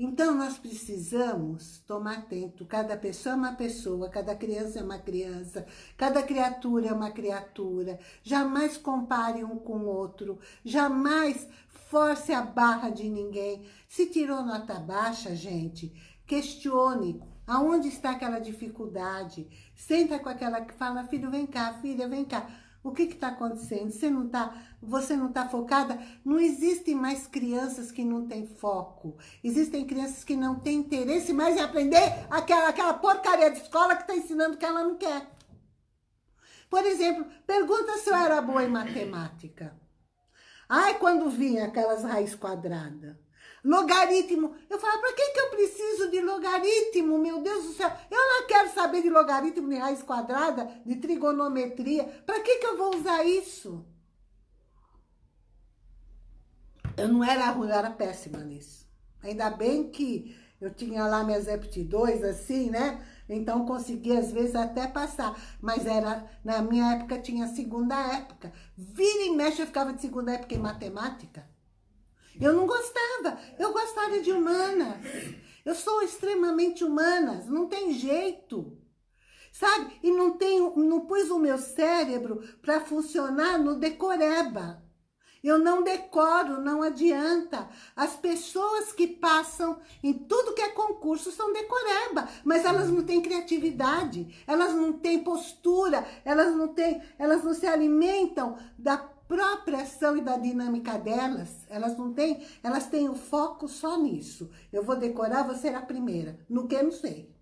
Então, nós precisamos tomar atento. Cada pessoa é uma pessoa, cada criança é uma criança, cada criatura é uma criatura. Jamais compare um com o outro. Jamais force a barra de ninguém. Se tirou nota baixa, gente, questione. Aonde está aquela dificuldade? Senta com aquela que fala, filho, vem cá, filha, vem cá. O que está acontecendo? Você não está você não tá focada? Não existem mais crianças que não têm foco. Existem crianças que não têm interesse mais em aprender aquela, aquela porcaria de escola que está ensinando que ela não quer. Por exemplo, pergunta se eu era boa em matemática. Ai, quando vinha aquelas raízes quadradas. Logaritmo. Eu falo, para que, que eu preciso de logaritmo? Meu Deus do céu. Eu não quero saber de logaritmo, de raiz quadrada, de trigonometria. Para que, que eu vou usar isso? Eu não era ruim, eu era péssima nisso. Ainda bem que eu tinha lá minhas aptidões, assim, né? Então, conseguia, às vezes, até passar. Mas era, na minha época, tinha segunda época. Vira e mexe, eu ficava de segunda época em matemática. Eu não gostava. Eu gostava de humanas. Eu sou extremamente humanas. Não tem jeito. Sabe? E não, tenho, não pus o meu cérebro para funcionar no decoreba. Eu não decoro, não adianta. As pessoas que passam em tudo que é concurso são decoreba, mas elas não têm criatividade, elas não têm postura, elas não têm, elas não se alimentam da própria ação e da dinâmica delas. Elas não têm, elas têm o foco só nisso. Eu vou decorar, vou ser a primeira. No que, não sei.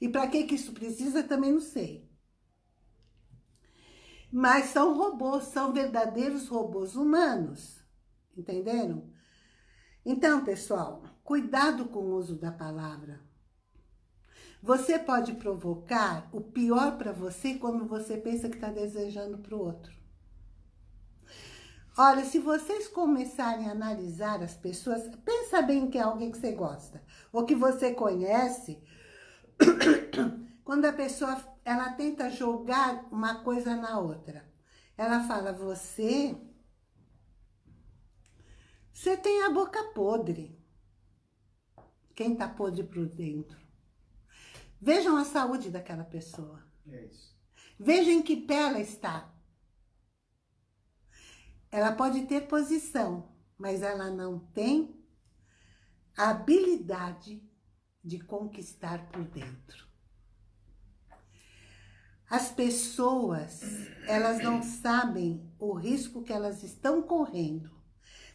E para que que isso precisa, também não sei. Mas são robôs, são verdadeiros robôs humanos. Entenderam? Então, pessoal, cuidado com o uso da palavra. Você pode provocar o pior para você quando você pensa que está desejando para o outro. Olha, se vocês começarem a analisar as pessoas, pensa bem que é alguém que você gosta, ou que você conhece, quando a pessoa ela tenta jogar uma coisa na outra. Ela fala, você, você tem a boca podre. Quem tá podre por dentro. Vejam a saúde daquela pessoa. É isso. Vejam em que pé ela está. Ela pode ter posição, mas ela não tem a habilidade de conquistar por dentro. As pessoas, elas não sabem o risco que elas estão correndo.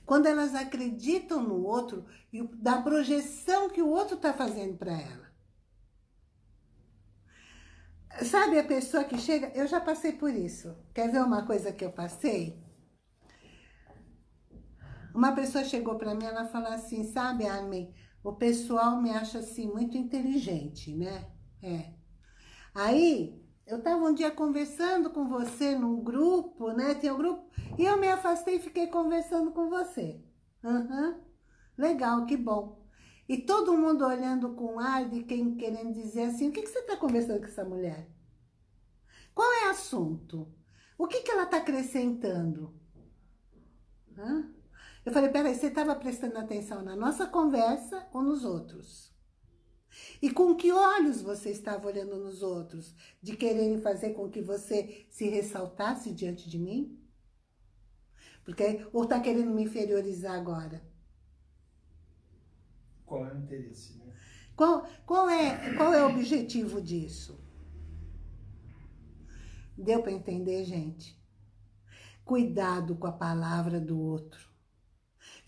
Quando elas acreditam no outro e da projeção que o outro está fazendo para ela. Sabe a pessoa que chega... Eu já passei por isso. Quer ver uma coisa que eu passei? Uma pessoa chegou para mim, ela falou assim, sabe, Armin, o pessoal me acha assim muito inteligente, né? É. Aí, eu estava um dia conversando com você num grupo, né? Tem um grupo. E eu me afastei e fiquei conversando com você. Uhum. Legal, que bom. E todo mundo olhando com ar de quem querendo dizer assim, o que, que você está conversando com essa mulher? Qual é o assunto? O que, que ela está acrescentando? Eu falei, peraí, você estava prestando atenção na nossa conversa ou nos outros? E com que olhos você estava olhando nos outros? De quererem fazer com que você se ressaltasse diante de mim? Porque, ou está querendo me inferiorizar agora? Qual é o interesse, né? Qual, qual, é, qual é o objetivo disso? Deu para entender, gente? Cuidado com a palavra do outro.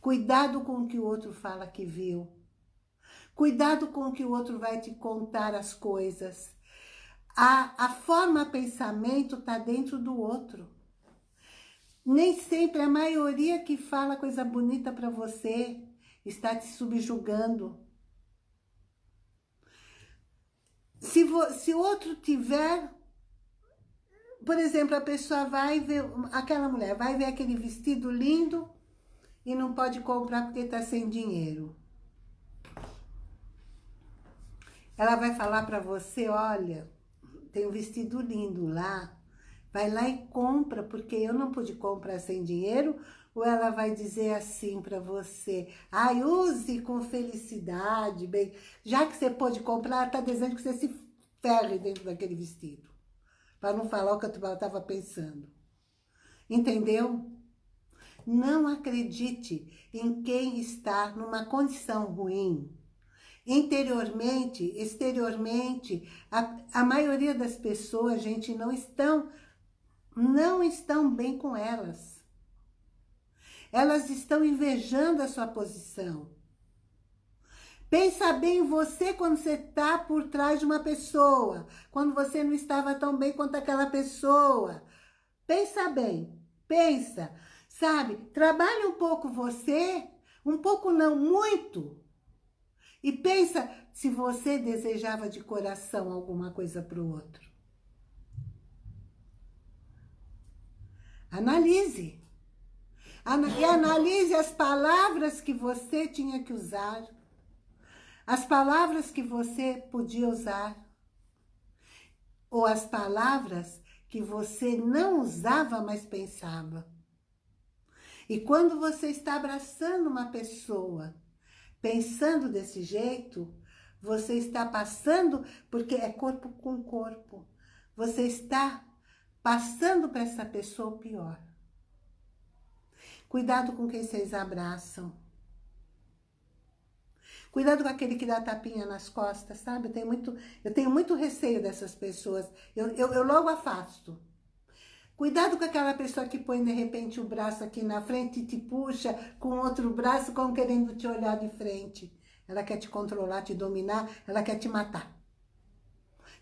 Cuidado com o que o outro fala que viu. Cuidado com o que o outro vai te contar as coisas. A, a forma pensamento está dentro do outro. Nem sempre a maioria que fala coisa bonita para você está te subjugando. Se, se outro tiver, por exemplo, a pessoa vai ver, aquela mulher vai ver aquele vestido lindo e não pode comprar porque está sem dinheiro. Ela vai falar para você, olha, tem um vestido lindo lá, vai lá e compra, porque eu não pude comprar sem dinheiro, ou ela vai dizer assim para você, ai, use com felicidade, bem, já que você pode comprar, está desejando que você se ferre dentro daquele vestido, para não falar o que eu estava pensando. Entendeu? Não acredite em quem está numa condição ruim, interiormente, exteriormente, a, a maioria das pessoas, gente, não estão, não estão bem com elas. Elas estão invejando a sua posição. Pensa bem em você quando você está por trás de uma pessoa, quando você não estava tão bem quanto aquela pessoa. Pensa bem, pensa, sabe? Trabalhe um pouco você, um pouco não, muito, e pensa se você desejava de coração alguma coisa para o outro. Analise. E analise as palavras que você tinha que usar. As palavras que você podia usar. Ou as palavras que você não usava, mas pensava. E quando você está abraçando uma pessoa Pensando desse jeito, você está passando, porque é corpo com corpo, você está passando para essa pessoa pior. Cuidado com quem vocês abraçam. Cuidado com aquele que dá tapinha nas costas, sabe? Eu tenho muito, eu tenho muito receio dessas pessoas. Eu, eu, eu logo afasto. Cuidado com aquela pessoa que põe de repente o braço aqui na frente e te puxa com outro braço como querendo te olhar de frente. Ela quer te controlar, te dominar, ela quer te matar.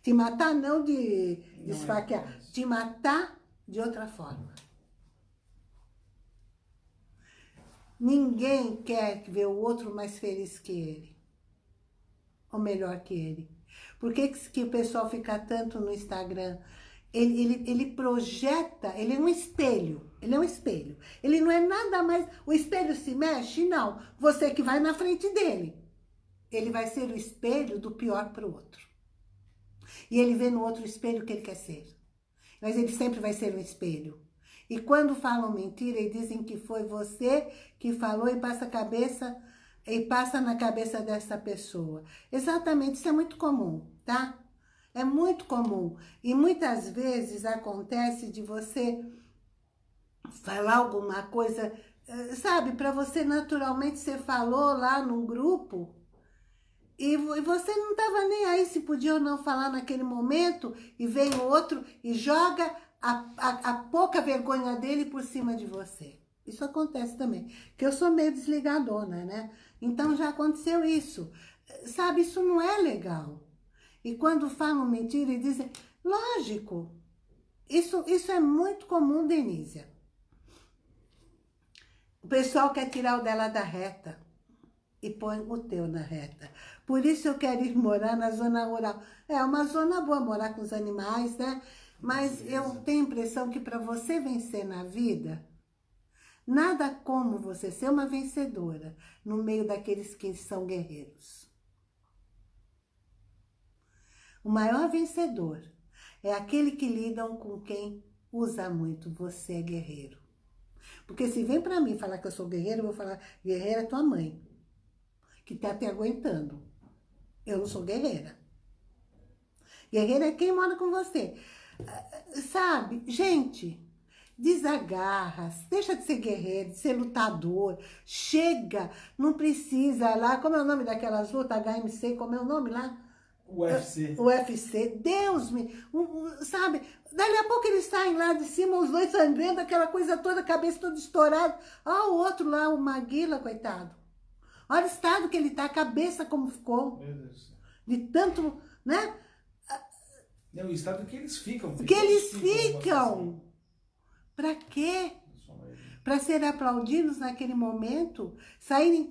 Te matar não de, de não esfaquear, é te matar de outra forma. Ninguém quer ver o outro mais feliz que ele. Ou melhor que ele. Por que, que o pessoal fica tanto no Instagram ele, ele, ele projeta, ele é um espelho, ele é um espelho. Ele não é nada mais, o espelho se mexe? Não, você que vai na frente dele. Ele vai ser o espelho do pior para o outro. E ele vê no outro espelho o que ele quer ser. Mas ele sempre vai ser um espelho. E quando falam mentira e dizem que foi você que falou e passa a cabeça e passa na cabeça dessa pessoa. Exatamente, isso é muito comum, tá? É muito comum. E muitas vezes acontece de você falar alguma coisa, eh, sabe, para você naturalmente, você falou lá num grupo e você não estava nem aí se podia ou não falar naquele momento e vem outro e joga a, a, a pouca vergonha dele por cima de você. Isso acontece também, que eu sou meio desligadona, né? Então já aconteceu isso. Sabe, isso não é legal. E quando falam mentira e dizem, lógico, isso, isso é muito comum, Denísia. O pessoal quer tirar o dela da reta e põe o teu na reta. Por isso eu quero ir morar na zona rural. É uma zona boa morar com os animais, né? Mas eu tenho a impressão que para você vencer na vida, nada como você ser uma vencedora no meio daqueles que são guerreiros. O maior vencedor é aquele que lidam com quem usa muito. Você é guerreiro. Porque se vem pra mim falar que eu sou guerreiro, eu vou falar, guerreira é tua mãe. Que tá te aguentando. Eu não sou guerreira. Guerreira é quem mora com você. Sabe, gente, desagarra, deixa de ser guerreiro, de ser lutador, chega, não precisa lá, como é o nome daquelas lutas, HMC, como é o nome lá? UFC. UFC. Deus me... Sabe? Dali a pouco eles saem lá de cima, os dois sangrando, aquela coisa toda, a cabeça toda estourada. Olha o outro lá, o Maguila, coitado. Olha o estado que ele tá, a cabeça como ficou. Meu Deus. De tanto, né? Não, o estado que eles ficam. Que eles ficam. Pra quê? Para ser aplaudidos naquele momento, saírem,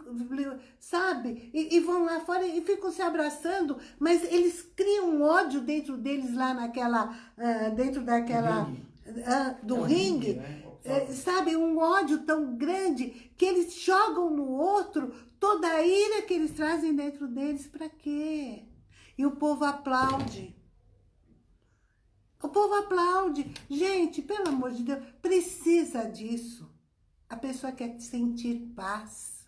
sabe? E, e, vão lá fora e ficam se abraçando, mas eles criam um ódio dentro deles lá naquela, uh, dentro daquela, uh, do é ringue, ringue né? é, sabe? Um ódio tão grande que eles jogam no outro toda a ira que eles trazem dentro deles, para quê? E o povo aplaude. O povo aplaude. Gente, pelo amor de Deus, precisa disso. A pessoa quer sentir paz.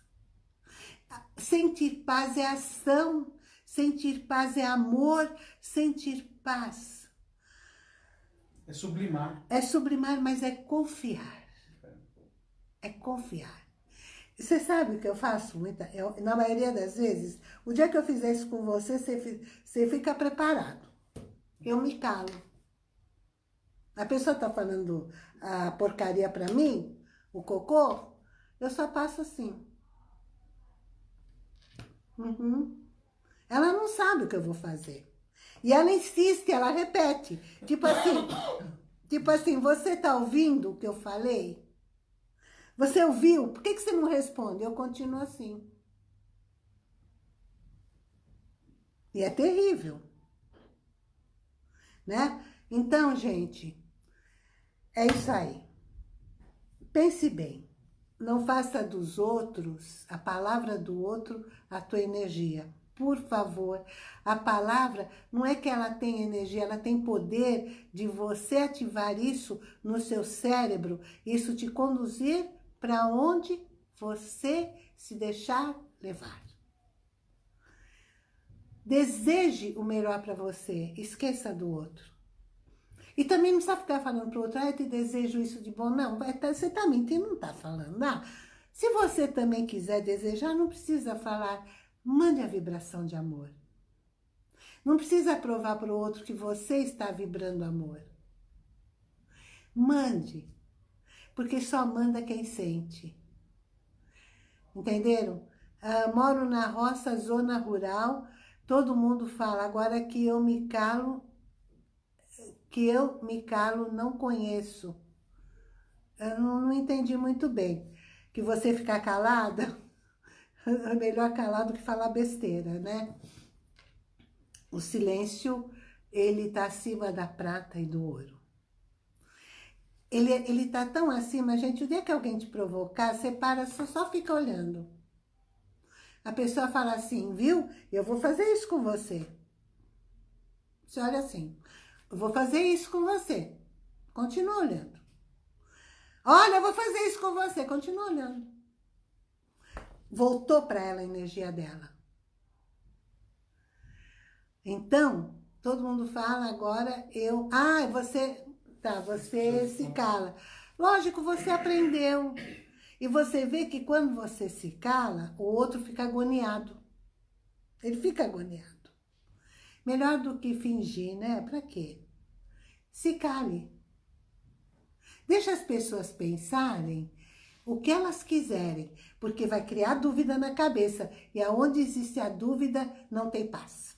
Sentir paz é ação. Sentir paz é amor. Sentir paz. É sublimar. É sublimar, mas é confiar. É confiar. Você sabe o que eu faço? Muita, eu, na maioria das vezes, o dia que eu fizer isso com você, você, você fica preparado. Eu me calo. A pessoa tá falando a porcaria pra mim, o cocô, eu só passo assim. Uhum. Ela não sabe o que eu vou fazer. E ela insiste, ela repete. Tipo assim, tipo assim, você tá ouvindo o que eu falei? Você ouviu? Por que, que você não responde? Eu continuo assim. E é terrível. Né? Então, gente, é isso aí. Pense bem. Não faça dos outros, a palavra do outro, a tua energia. Por favor, a palavra não é que ela tem energia, ela tem poder de você ativar isso no seu cérebro, isso te conduzir para onde você se deixar levar. Deseje o melhor para você, esqueça do outro. E também não precisa ficar falando para o outro, ah, eu te desejo isso de bom. Não, tá, você está mentindo, não está falando. Se você também quiser desejar, não precisa falar, mande a vibração de amor. Não precisa provar para o outro que você está vibrando amor. Mande, porque só manda quem sente. Entenderam? Uh, moro na roça, zona rural, todo mundo fala, agora que eu me calo, que eu me calo, não conheço. Eu não, não entendi muito bem. Que você ficar calada, é melhor calado que falar besteira, né? O silêncio, ele tá acima da prata e do ouro. Ele, ele tá tão acima, gente, o dia que alguém te provocar, você para, só, só fica olhando. A pessoa fala assim, viu? Eu vou fazer isso com você. Você olha assim, eu vou fazer isso com você. Continua olhando. Olha, eu vou fazer isso com você. Continua olhando. Voltou para ela a energia dela. Então, todo mundo fala agora, eu... Ah, você... Tá, você se cala. Lógico, você aprendeu. E você vê que quando você se cala, o outro fica agoniado. Ele fica agoniado. Melhor do que fingir, né? Para quê? se cale. Deixa as pessoas pensarem o que elas quiserem, porque vai criar dúvida na cabeça. E aonde existe a dúvida, não tem paz.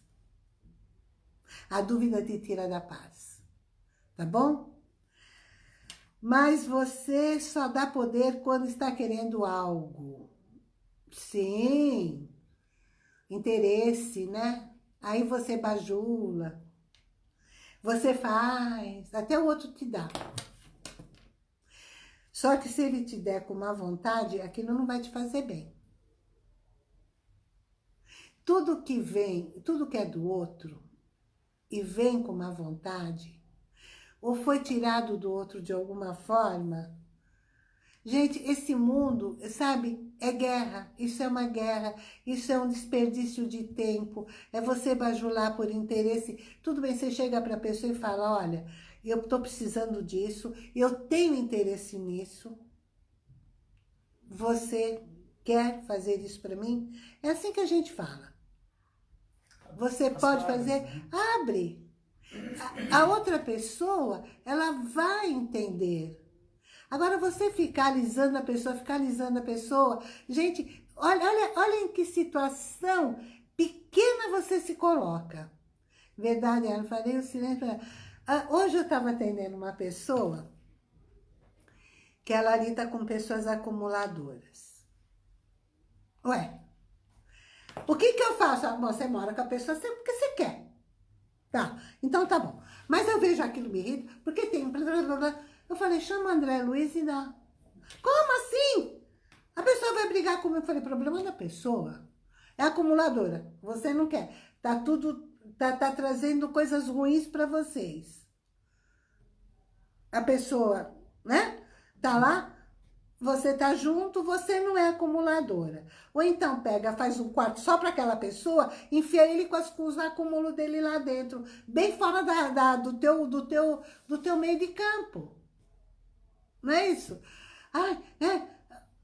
A dúvida te tira da paz. Tá bom? Mas você só dá poder quando está querendo algo. Sim. Interesse, né? Aí você bajula. Você faz, até o outro te dá. Só que se ele te der com má vontade, aquilo não vai te fazer bem. Tudo que vem, tudo que é do outro e vem com má vontade, ou foi tirado do outro de alguma forma, Gente, esse mundo, sabe, é guerra. Isso é uma guerra. Isso é um desperdício de tempo. É você bajular por interesse. Tudo bem, você chega para a pessoa e fala, olha, eu estou precisando disso, eu tenho interesse nisso. Você quer fazer isso para mim? É assim que a gente fala. Você pode fazer? Né? Abre. A, a outra pessoa, ela vai entender Agora, você ficar alisando a pessoa, ficar alisando a pessoa... Gente, olha, olha, olha em que situação pequena você se coloca. Verdade, eu falei o silêncio... Ah, hoje eu estava atendendo uma pessoa que ela lida com pessoas acumuladoras. Ué, o que que eu faço? Ah, você mora com a pessoa sempre porque você quer. Tá, então tá bom. Mas eu vejo aquilo me irrita, porque tem... Eu falei, chama André Luiz e dá. Como assim? A pessoa vai brigar comigo. Eu falei, problema da pessoa. É acumuladora. Você não quer. Tá tudo... Tá, tá trazendo coisas ruins para vocês. A pessoa, né? Tá lá, você tá junto, você não é acumuladora. Ou então pega, faz um quarto só para aquela pessoa, enfia ele com, as, com os acúmulos dele lá dentro, bem fora da, da, do, teu, do, teu, do teu meio de campo. Não é isso? Ai, é,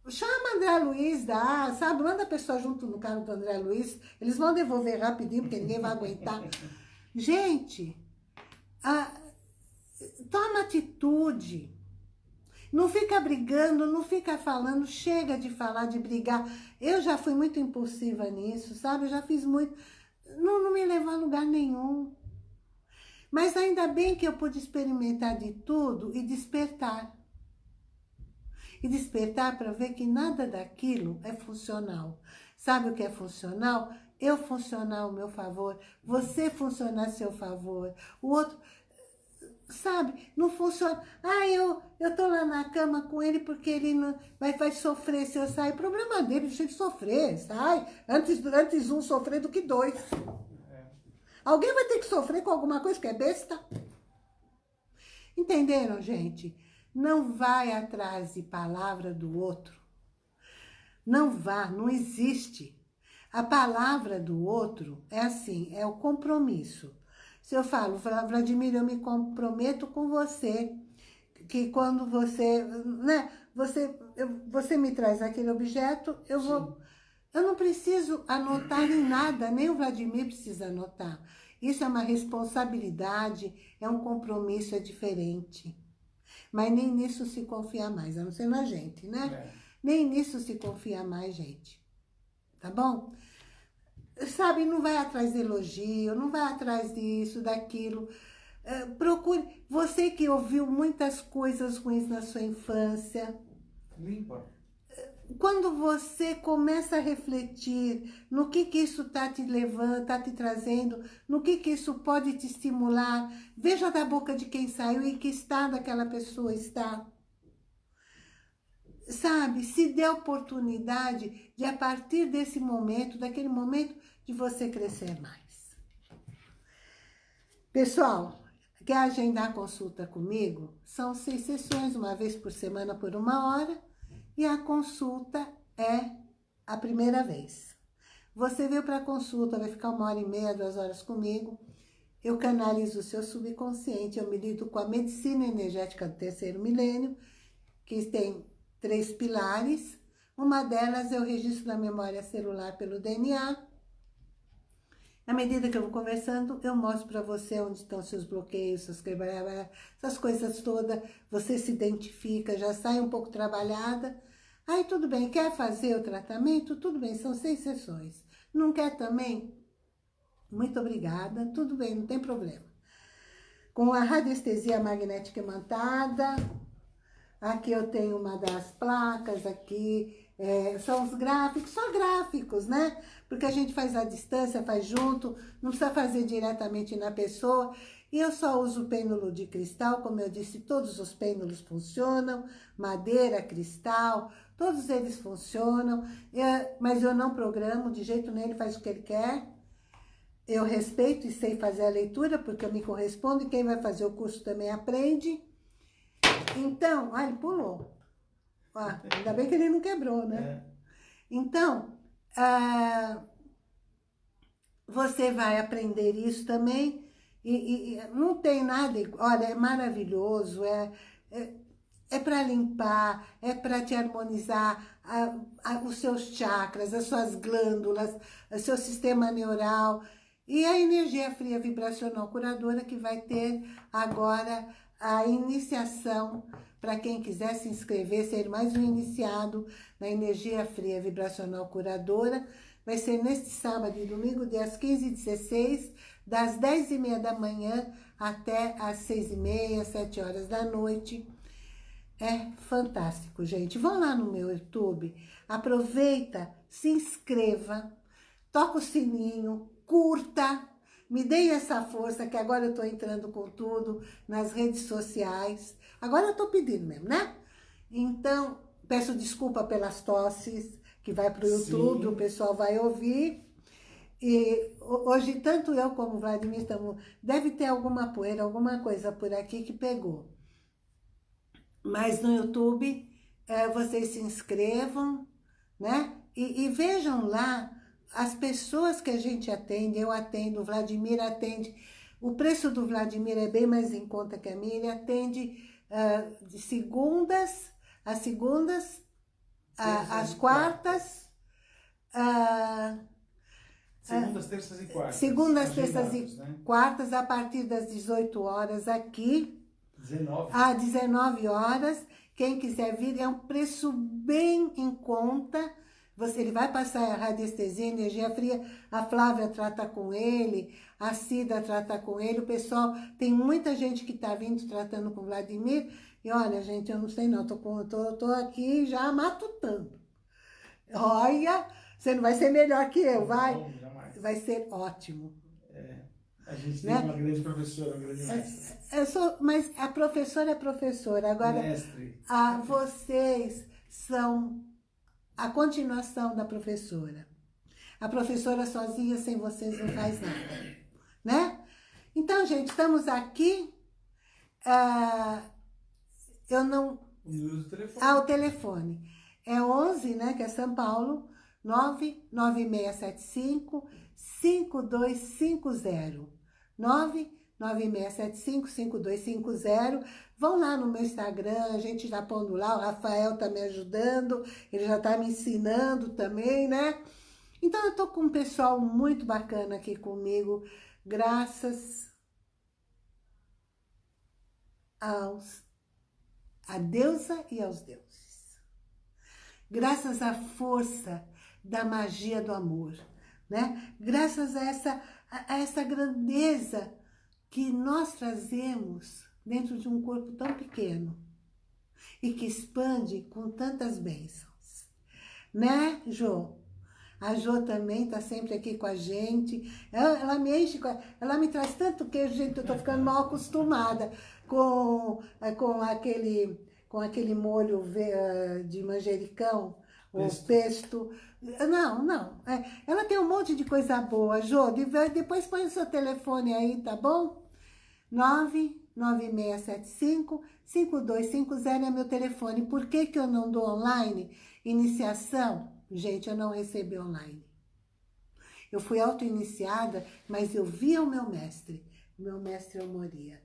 Chama André Luiz, dá, sabe? Manda a pessoa junto no carro do André Luiz. Eles vão devolver rapidinho, porque ninguém vai aguentar. Gente, a, toma atitude. Não fica brigando, não fica falando, chega de falar, de brigar. Eu já fui muito impulsiva nisso, sabe? Eu já fiz muito... Não, não me levou a lugar nenhum. Mas ainda bem que eu pude experimentar de tudo e despertar. E despertar para ver que nada daquilo é funcional. Sabe o que é funcional? Eu funcionar ao meu favor, você funcionar a seu favor, o outro sabe? Não funciona. Ah, eu, eu tô lá na cama com ele porque ele não, vai, vai sofrer se eu sair. Problema dele, deixa ele sofrer, sai. Antes, antes um sofrer do que dois. É. Alguém vai ter que sofrer com alguma coisa que é besta? Entenderam, gente? Não vai atrás de palavra do outro. Não vá, não existe. A palavra do outro é assim, é o compromisso. Se eu falo, Vladimir, eu me comprometo com você, que quando você, né, você, eu, você me traz aquele objeto, eu Sim. vou... Eu não preciso anotar em nada, nem o Vladimir precisa anotar. Isso é uma responsabilidade, é um compromisso, é diferente. Mas nem nisso se confia mais, a não ser na gente, né? É. Nem nisso se confia mais, gente. Tá bom? sabe, não vai atrás de elogio, não vai atrás disso, daquilo. É, procure, você que ouviu muitas coisas ruins na sua infância. Limpa. Quando você começa a refletir no que que isso está te levando, está te trazendo, no que que isso pode te estimular, veja da boca de quem saiu e que estado aquela pessoa está. Sabe, se dê oportunidade de a partir desse momento, daquele momento, de você crescer mais. Pessoal, quer agendar consulta comigo? São seis sessões, uma vez por semana por uma hora, e a consulta é a primeira vez. Você veio para a consulta, vai ficar uma hora e meia, duas horas comigo, eu canalizo o seu subconsciente, eu me lido com a medicina energética do terceiro milênio, que tem três pilares, uma delas eu registro na memória celular pelo DNA, à medida que eu vou conversando, eu mostro para você onde estão seus bloqueios, essas coisas todas. Você se identifica, já sai um pouco trabalhada. Aí tudo bem, quer fazer o tratamento? Tudo bem, são seis sessões. Não quer também? Muito obrigada, tudo bem, não tem problema. Com a radiestesia magnética imantada, aqui eu tenho uma das placas aqui, é, são os gráficos, só gráficos, né? Porque a gente faz à distância, faz junto, não precisa fazer diretamente na pessoa. E eu só uso pêndulo de cristal, como eu disse, todos os pêndulos funcionam, madeira, cristal, todos eles funcionam, mas eu não programo de jeito nenhum, ele faz o que ele quer. Eu respeito e sei fazer a leitura, porque eu me correspondo, e quem vai fazer o curso também aprende. Então, ah, ele pulou. Ah, ainda bem que ele não quebrou, né? É. Então, ah, você vai aprender isso também. E, e, não tem nada, olha, é maravilhoso, é, é, é para limpar, é para te harmonizar a, a, os seus chakras, as suas glândulas, o seu sistema neural. E a energia fria vibracional curadora que vai ter agora a iniciação para quem quiser se inscrever, ser mais um iniciado na energia fria vibracional curadora. Vai ser neste sábado e domingo, dias 15 e 16, das 10 e meia da manhã até as 6 e meia, 7 horas da noite. É fantástico, gente. Vão lá no meu YouTube, aproveita, se inscreva, toca o sininho, curta, me deem essa força, que agora eu estou entrando com tudo nas redes sociais. Agora eu estou pedindo mesmo, né? Então, peço desculpa pelas tosses, que vai para o YouTube, Sim. o pessoal vai ouvir. E hoje, tanto eu como o Vladimir estamos... Deve ter alguma poeira, alguma coisa por aqui que pegou. Mas no YouTube, é, vocês se inscrevam, né? E, e, vejam lá as pessoas que a gente atende. Eu atendo, o Vladimir atende. O preço do Vladimir é bem mais em conta que a minha. Ele atende uh, de segundas, às segundas, às quartas... Uh, Segundas, terças e quartas. Segundas, terças e né? quartas, a partir das 18 horas aqui. 19. Às 19 horas. Quem quiser vir, é um preço bem em conta. Você, ele vai passar a radiestesia, energia fria, a Flávia trata com ele, a Cida trata com ele, o pessoal, tem muita gente que está vindo tratando com o Vladimir, e olha, gente, eu não sei não, tô, com, tô, tô aqui já matutando. Olha, você não vai ser melhor que eu, vai? Não, jamais. Vai ser ótimo. A gente né? tem uma grande professora, uma grande mestre. É, eu sou, mas a professora é professora. Agora, Mestre. A, vocês são a continuação da professora. A professora sozinha, sem vocês, não faz nada. Né? Então, gente, estamos aqui. Ah, eu não... O telefone. Ah, o telefone. É 11, né, que é São Paulo, 99675 5250. 996755250. Vão lá no meu Instagram, a gente já pondo lá, o Rafael tá me ajudando, ele já tá me ensinando também, né? Então eu tô com um pessoal muito bacana aqui comigo, graças aos a deusa e aos deuses. Graças à força da magia do amor, né? Graças a essa a, essa grandeza que nós trazemos dentro de um corpo tão pequeno e que expande com tantas bênçãos. Né, Jô? A Jô também está sempre aqui com a gente. Ela, ela me enche, ela me traz tanto queijo, gente, eu estou ficando mal acostumada com, é, com, aquele, com aquele molho de manjericão, o pesto. Não, não. É, ela tem um monte de coisa boa, Jô. Depois põe o seu telefone aí, tá bom? 99675-5250 é meu telefone. Por que, que eu não dou online? Iniciação? Gente, eu não recebi online. Eu fui auto-iniciada, mas eu via o meu mestre. Meu mestre eu moria.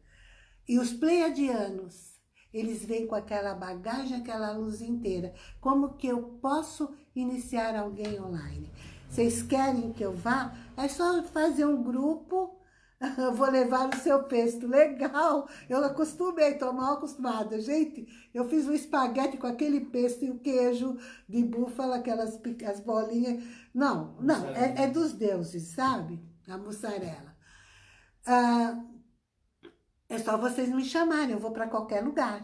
E os pleiadianos, eles vêm com aquela bagagem, aquela luz inteira. Como que eu posso iniciar alguém online? Vocês querem que eu vá? É só fazer um grupo, vou levar o seu pesto. Legal, eu acostumei, estou mal acostumada. Gente, eu fiz um espaguete com aquele pesto e o queijo de búfala, aquelas as bolinhas. Não, não, é, é dos deuses, sabe? A mussarela. Ah, é só vocês me chamarem, eu vou para qualquer lugar.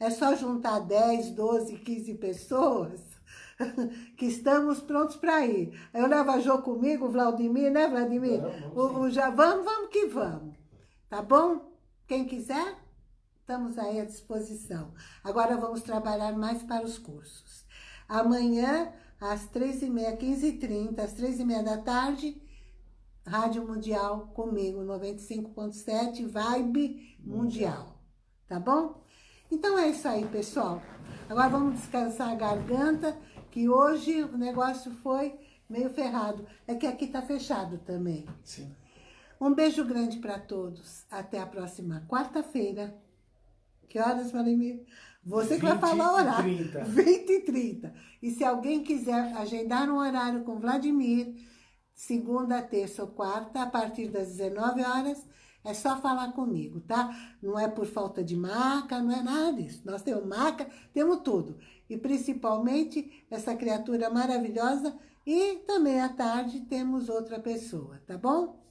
É só juntar 10, 12, 15 pessoas que estamos prontos para ir. Eu levo a Jo comigo, o Vladimir, né, Vladimir? Vamos, o, o, já, vamos, vamos que vamos. Tá bom? Quem quiser, estamos aí à disposição. Agora vamos trabalhar mais para os cursos. Amanhã, às 13h30, 15h30, às 13h30 da tarde, Rádio Mundial comigo, 95.7, Vibe Mundial. Tá bom? Então é isso aí, pessoal. Agora vamos descansar a garganta, que hoje o negócio foi meio ferrado. É que aqui tá fechado também. Sim. Um beijo grande para todos. Até a próxima quarta-feira. Que horas, Vladimir? Você que vai falar o horário. 30. 20 e 30. E se alguém quiser agendar um horário com Vladimir, segunda, terça ou quarta, a partir das 19 horas, é só falar comigo, tá? Não é por falta de maca, não é nada disso. Nós temos maca, temos tudo. E principalmente essa criatura maravilhosa e também à tarde temos outra pessoa, tá bom?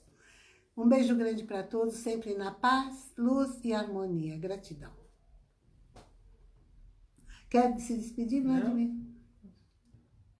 Um beijo grande para todos, sempre na paz, luz e harmonia. Gratidão. Quer se despedir, Vladimir?